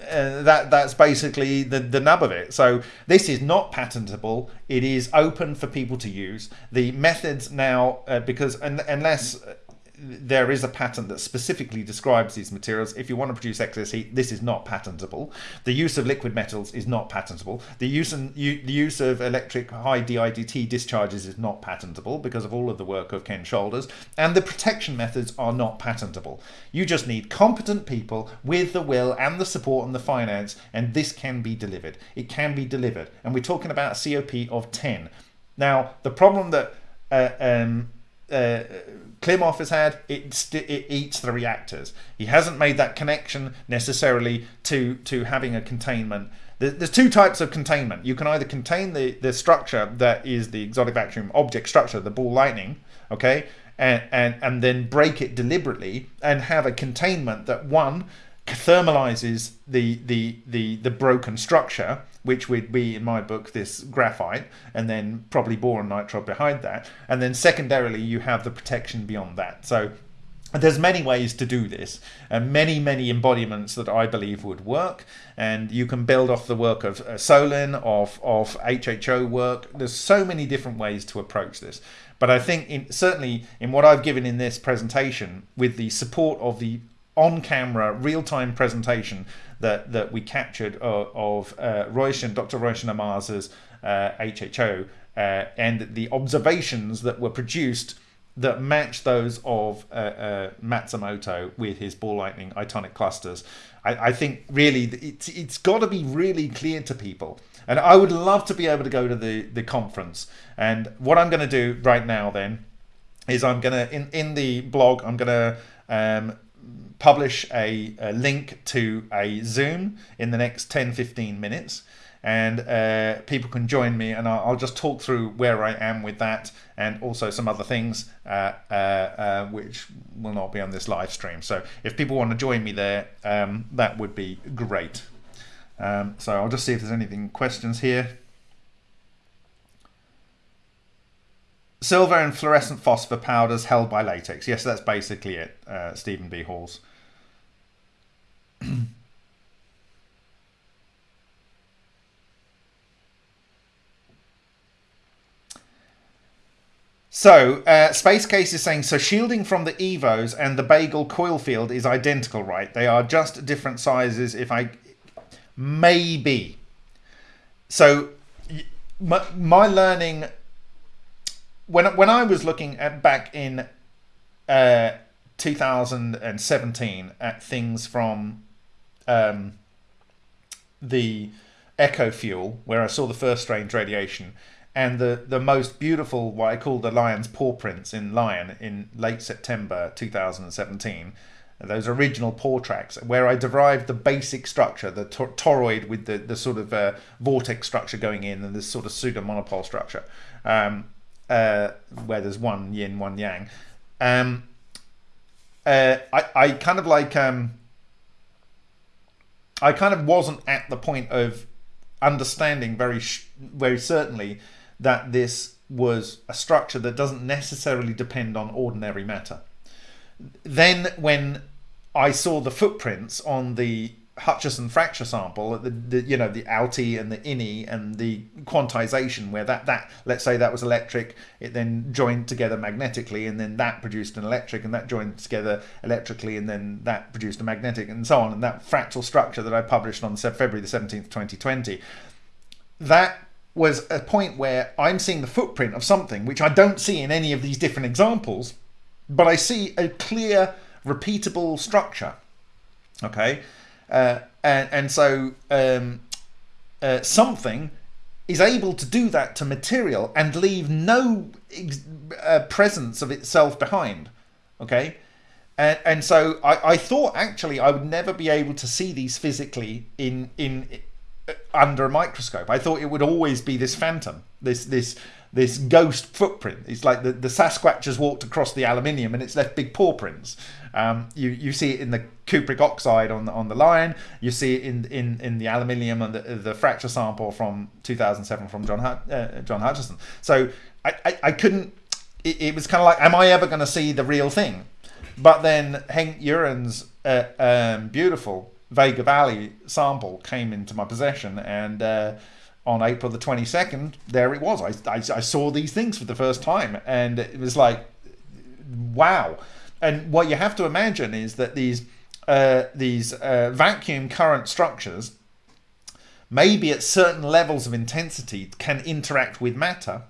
uh, that that's basically the the nub of it. So this is not patentable. It is open for people to use. The methods now, uh, because un unless there is a patent that specifically describes these materials. If you want to produce excess heat, this is not patentable. The use of liquid metals is not patentable. The use and the use of electric high DIDT discharges is not patentable because of all of the work of Ken Shoulders. And the protection methods are not patentable. You just need competent people with the will and the support and the finance, and this can be delivered. It can be delivered. And we're talking about a COP of 10. Now, the problem that uh, um, uh, Klimov has had, it, it eats the reactors. He hasn't made that connection necessarily to, to having a containment. There's two types of containment. You can either contain the, the structure that is the exotic vacuum object structure, the ball lightning, okay, and, and, and then break it deliberately and have a containment that one thermalizes the, the, the, the broken structure which would be in my book this graphite and then probably boron nitride behind that. And then secondarily you have the protection beyond that. So there's many ways to do this and many many embodiments that I believe would work. And you can build off the work of uh, Solin of of HHO work. There's so many different ways to approach this. But I think in, certainly in what I've given in this presentation with the support of the on-camera real-time presentation that that we captured of, of uh, Dr. Royshen Amar's uh, HHO uh, and the observations that were produced that match those of uh, uh, Matsumoto with his ball lightning itonic clusters. I, I think really it's it's got to be really clear to people. And I would love to be able to go to the, the conference. And what I'm going to do right now then is I'm going to, in, in the blog, I'm going to um, publish a, a, link to a Zoom in the next 10 15 minutes and uh, people can join me and I'll, I'll, just talk through where I am with that and also some other things uh, uh, uh which will not be on this live stream. So if people want to join me there um, that would be great. Um, so I'll just see if there's anything questions here. Silver and fluorescent phosphor powders held by latex. Yes that's basically it uh, Stephen B. Halls So, uh, Space Case is saying, so shielding from the EVOs and the bagel coil field is identical, right? They are just different sizes if I... Maybe. So, my, my learning... When, when I was looking at back in uh, 2017 at things from um, the Echo Fuel, where I saw the first strange radiation, and the, the most beautiful, what I call the lion's paw prints in Lion in late September 2017, those original paw tracks, where I derived the basic structure, the toroid with the, the sort of uh, vortex structure going in and this sort of pseudo monopole structure, um, uh, where there's one yin, one yang. Um, uh, I, I kind of like um, I kind of wasn't at the point of understanding very very certainly that this was a structure that doesn't necessarily depend on ordinary matter. Then when I saw the footprints on the Hutchison fracture sample, the, the you know the outie and the innie and the quantization where that that let's say that was electric, it then joined together magnetically and then that produced an electric and that joined together electrically and then that produced a magnetic and so on and that fractal structure that I published on February the 17th 2020 that was a point where I'm seeing the footprint of something which I don't see in any of these different examples but I see a clear, repeatable structure. Okay, uh, and and so um, uh, something is able to do that to material and leave no uh, presence of itself behind. Okay, and and so I, I thought actually I would never be able to see these physically in in uh, under a microscope. I thought it would always be this phantom, this this this ghost footprint. It's like the, the Sasquatch has walked across the aluminium and it's left big paw prints. Um, you you see it in the cupric oxide on the, on the lion. You see it in in, in the aluminium and the, the fracture sample from 2007 from John uh, John Hutchison. So I, I, I couldn't. It, it was kind of like, am I ever going to see the real thing? But then Hank Uren's uh, um, beautiful Vega Valley sample came into my possession and. Uh, on April the 22nd, there it was. I, I, I, saw these things for the first time, and it was like, wow. And what you have to imagine is that these uh, these uh, vacuum current structures, maybe at certain levels of intensity, can interact with matter,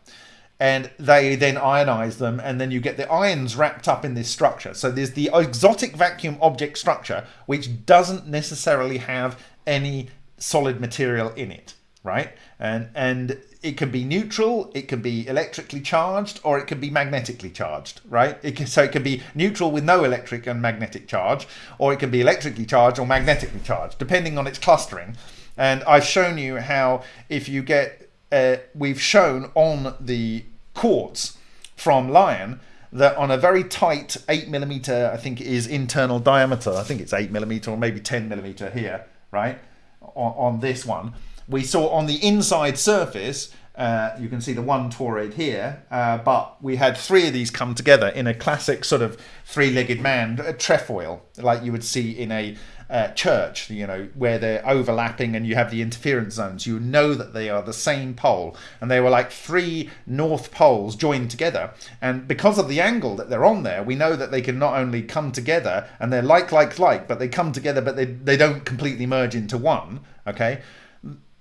and they then ionize them, and then you get the ions wrapped up in this structure. So there's the exotic vacuum object structure, which doesn't necessarily have any solid material in it right? And and it can be neutral, it can be electrically charged, or it can be magnetically charged, right? It can, so it can be neutral with no electric and magnetic charge, or it can be electrically charged or magnetically charged, depending on its clustering. And I've shown you how if you get, uh, we've shown on the quartz from Lion that on a very tight eight millimeter, I think it is internal diameter. I think it's eight millimeter or maybe ten millimeter here, right? On, on this one we saw on the inside surface, uh, you can see the one toroid here, uh, but we had three of these come together in a classic sort of three-legged man, a trefoil, like you would see in a uh, church, you know, where they're overlapping and you have the interference zones. You know that they are the same pole, and they were like three north poles joined together. And because of the angle that they're on there, we know that they can not only come together and they're like, like, like, but they come together, but they, they don't completely merge into one. Okay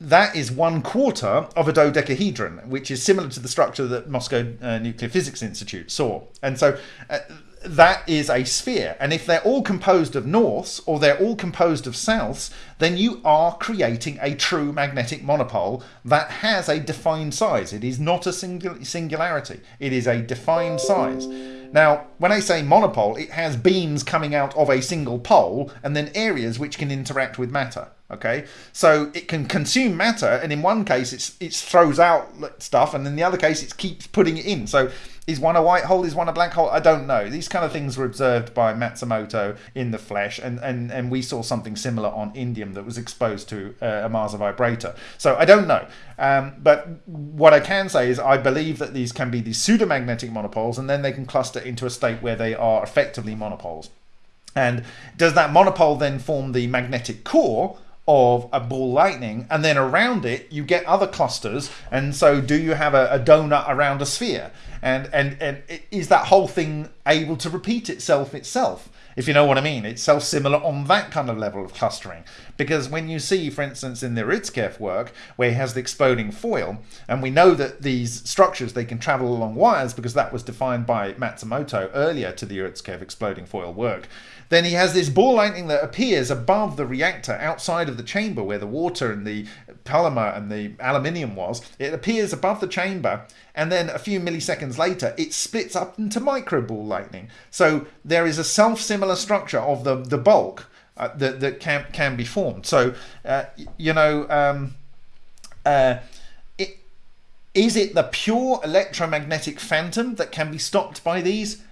that is one quarter of a dodecahedron, which is similar to the structure that Moscow uh, Nuclear Physics Institute saw. And so uh, that is a sphere. And if they're all composed of norths or they're all composed of souths, then you are creating a true magnetic monopole that has a defined size. It is not a singularity, it is a defined size. Now, when I say monopole, it has beams coming out of a single pole and then areas which can interact with matter. Okay, so it can consume matter, and in one case it's it throws out stuff, and in the other case it keeps putting it in. So is one a white hole? Is one a black hole? I don't know. These kind of things were observed by Matsumoto in the flesh, and and and we saw something similar on indium that was exposed to uh, a Mars vibrator. So I don't know. Um, but what I can say is I believe that these can be these pseudomagnetic monopoles, and then they can cluster into a state where they are effectively monopoles. And does that monopole then form the magnetic core? Of a ball lightning and then around it you get other clusters and so do you have a, a, donut around a sphere and and and is that whole thing able to repeat itself itself if you know what I mean. It's self-similar on that kind of level of clustering. Because when you see, for instance, in the Urutskoev work, where he has the exploding foil, and we know that these structures, they can travel along wires because that was defined by Matsumoto earlier to the Urutskoev exploding foil work, then he has this ball lightning that appears above the reactor outside of the chamber where the water and the polymer and the aluminium was. It appears above the chamber and then a few milliseconds later it splits up into micro ball lightning. So there is a self-similar structure of the, the bulk uh, that, that can, can be formed. So, uh, you know, um, uh, it, is it the pure electromagnetic phantom that can be stopped by these?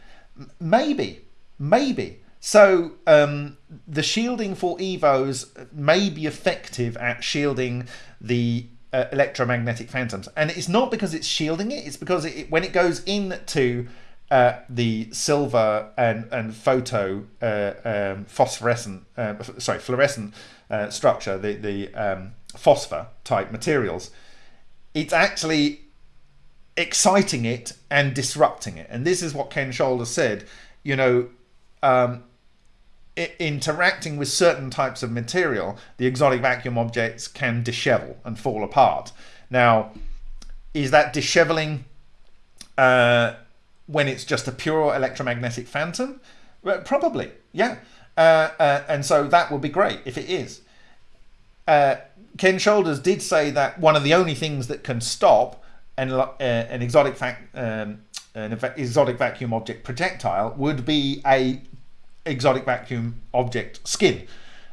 Maybe, maybe. So um, the shielding for EVOs may be effective at shielding the uh, electromagnetic phantoms, and it's not because it's shielding it; it's because it, when it goes into uh, the silver and and photo uh, um, phosphorescent, uh, sorry, fluorescent uh, structure, the the um, phosphor type materials, it's actually exciting it and disrupting it. And this is what Ken Shoulder said. You know, um, interacting with certain types of material, the exotic vacuum objects can dishevel and fall apart. Now, is that disheveling uh, when it's just a pure electromagnetic phantom? Well, probably, yeah. Uh, uh, and so that would be great if it is. Uh, Ken Shoulders did say that one of the only things that can stop an, uh, an exotic fac- um, an exotic vacuum object projectile would be a exotic vacuum object skin,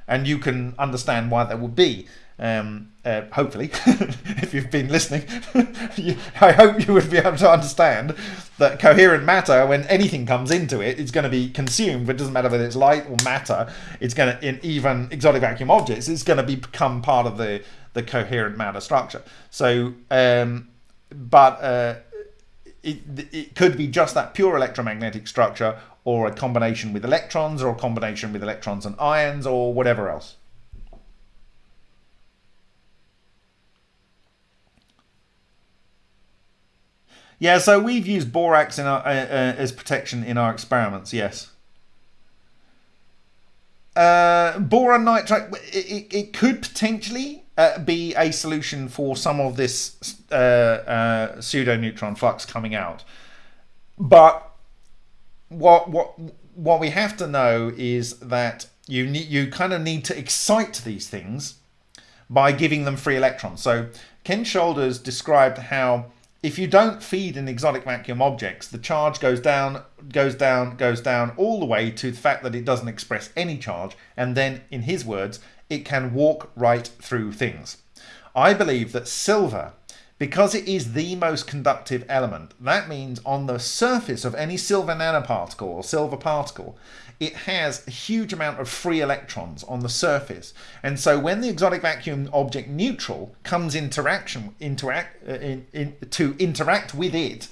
and you can understand why that would be. Um, uh, hopefully, if you've been listening, I hope you would be able to understand that coherent matter, when anything comes into it, it's going to be consumed. It doesn't matter whether it's light or matter. It's going to, in even exotic vacuum objects, it's going to become part of the the coherent matter structure. So, um, but uh, it, it could be just that pure electromagnetic structure, or a combination with electrons, or a combination with electrons and ions, or whatever else. Yeah, so we've used borax in our, uh, uh, as protection in our experiments, yes. Uh, boron nitride, it, it could potentially uh, be a solution for some of this uh, uh, pseudo neutron flux coming out. But what what what we have to know is that you need you kind of need to excite these things by giving them free electrons. So Ken Shoulders described how if you don't feed in exotic vacuum objects, the charge goes down, goes down, goes down, all the way to the fact that it doesn't express any charge, and then, in his words, it can walk right through things. I believe that silver, because it is the most conductive element, that means on the surface of any silver nanoparticle or silver particle, it has a huge amount of free electrons on the surface. And so when the exotic vacuum object neutral comes interaction interact uh, in, in, to interact with it,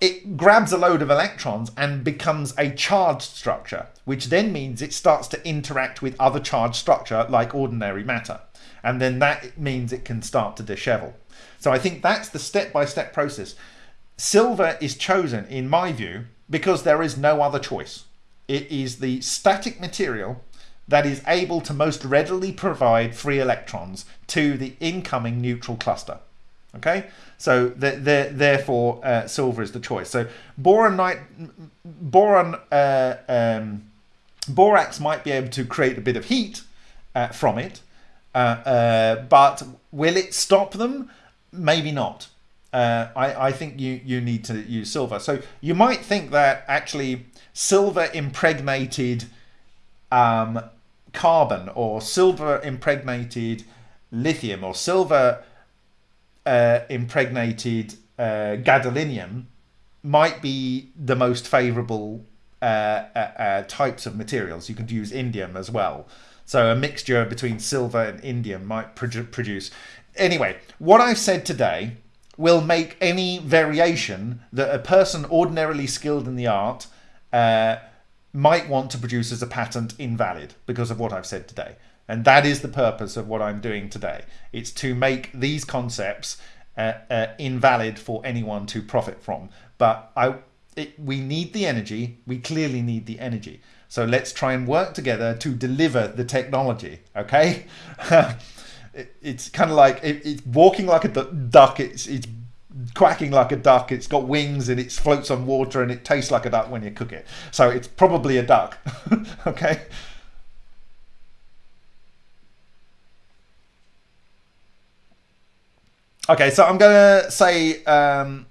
it grabs a load of electrons and becomes a charged structure, which then means it starts to interact with other charged structure like ordinary matter. And then that means it can start to dishevel. So I think that's the step-by-step -step process. Silver is chosen, in my view, because there is no other choice. It is the static material that is able to most readily provide free electrons to the incoming neutral cluster. Okay, so the, the, therefore uh, silver is the choice. So boron, boron, uh, um, borax might be able to create a bit of heat uh, from it, uh, uh, but will it stop them? Maybe not. Uh, I, I think you, you need to use silver. So you might think that actually silver impregnated um, carbon or silver impregnated lithium or silver uh, impregnated uh, gadolinium might be the most favorable uh, uh, uh, types of materials. You could use indium as well. So a mixture between silver and indium might produce. Anyway, what I've said today will make any variation that a person ordinarily skilled in the art uh, might want to produce as a patent invalid because of what I've said today. And that is the purpose of what I'm doing today. It's to make these concepts uh, uh, invalid for anyone to profit from. But I, it, we need the energy. We clearly need the energy. So let's try and work together to deliver the technology. Okay. it, it's kind of like it, it's walking like a duck. It's it's quacking like a duck. It's got wings and it floats on water and it tastes like a duck when you cook it. So it's probably a duck. okay. Okay, so I'm to say um,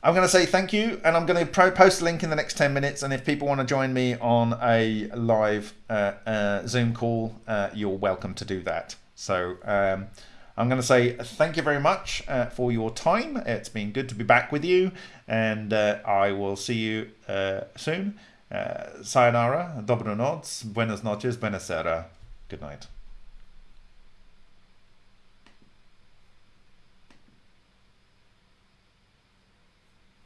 I'm going to say thank you, and I'm going to post a link in the next 10 minutes. And if people want to join me on a live uh, uh, Zoom call, uh, you're welcome to do that. So um, I'm going to say thank you very much uh, for your time. It's been good to be back with you, and uh, I will see you uh, soon. Sayonara, dobro noc, buenas noches, buenas Good night.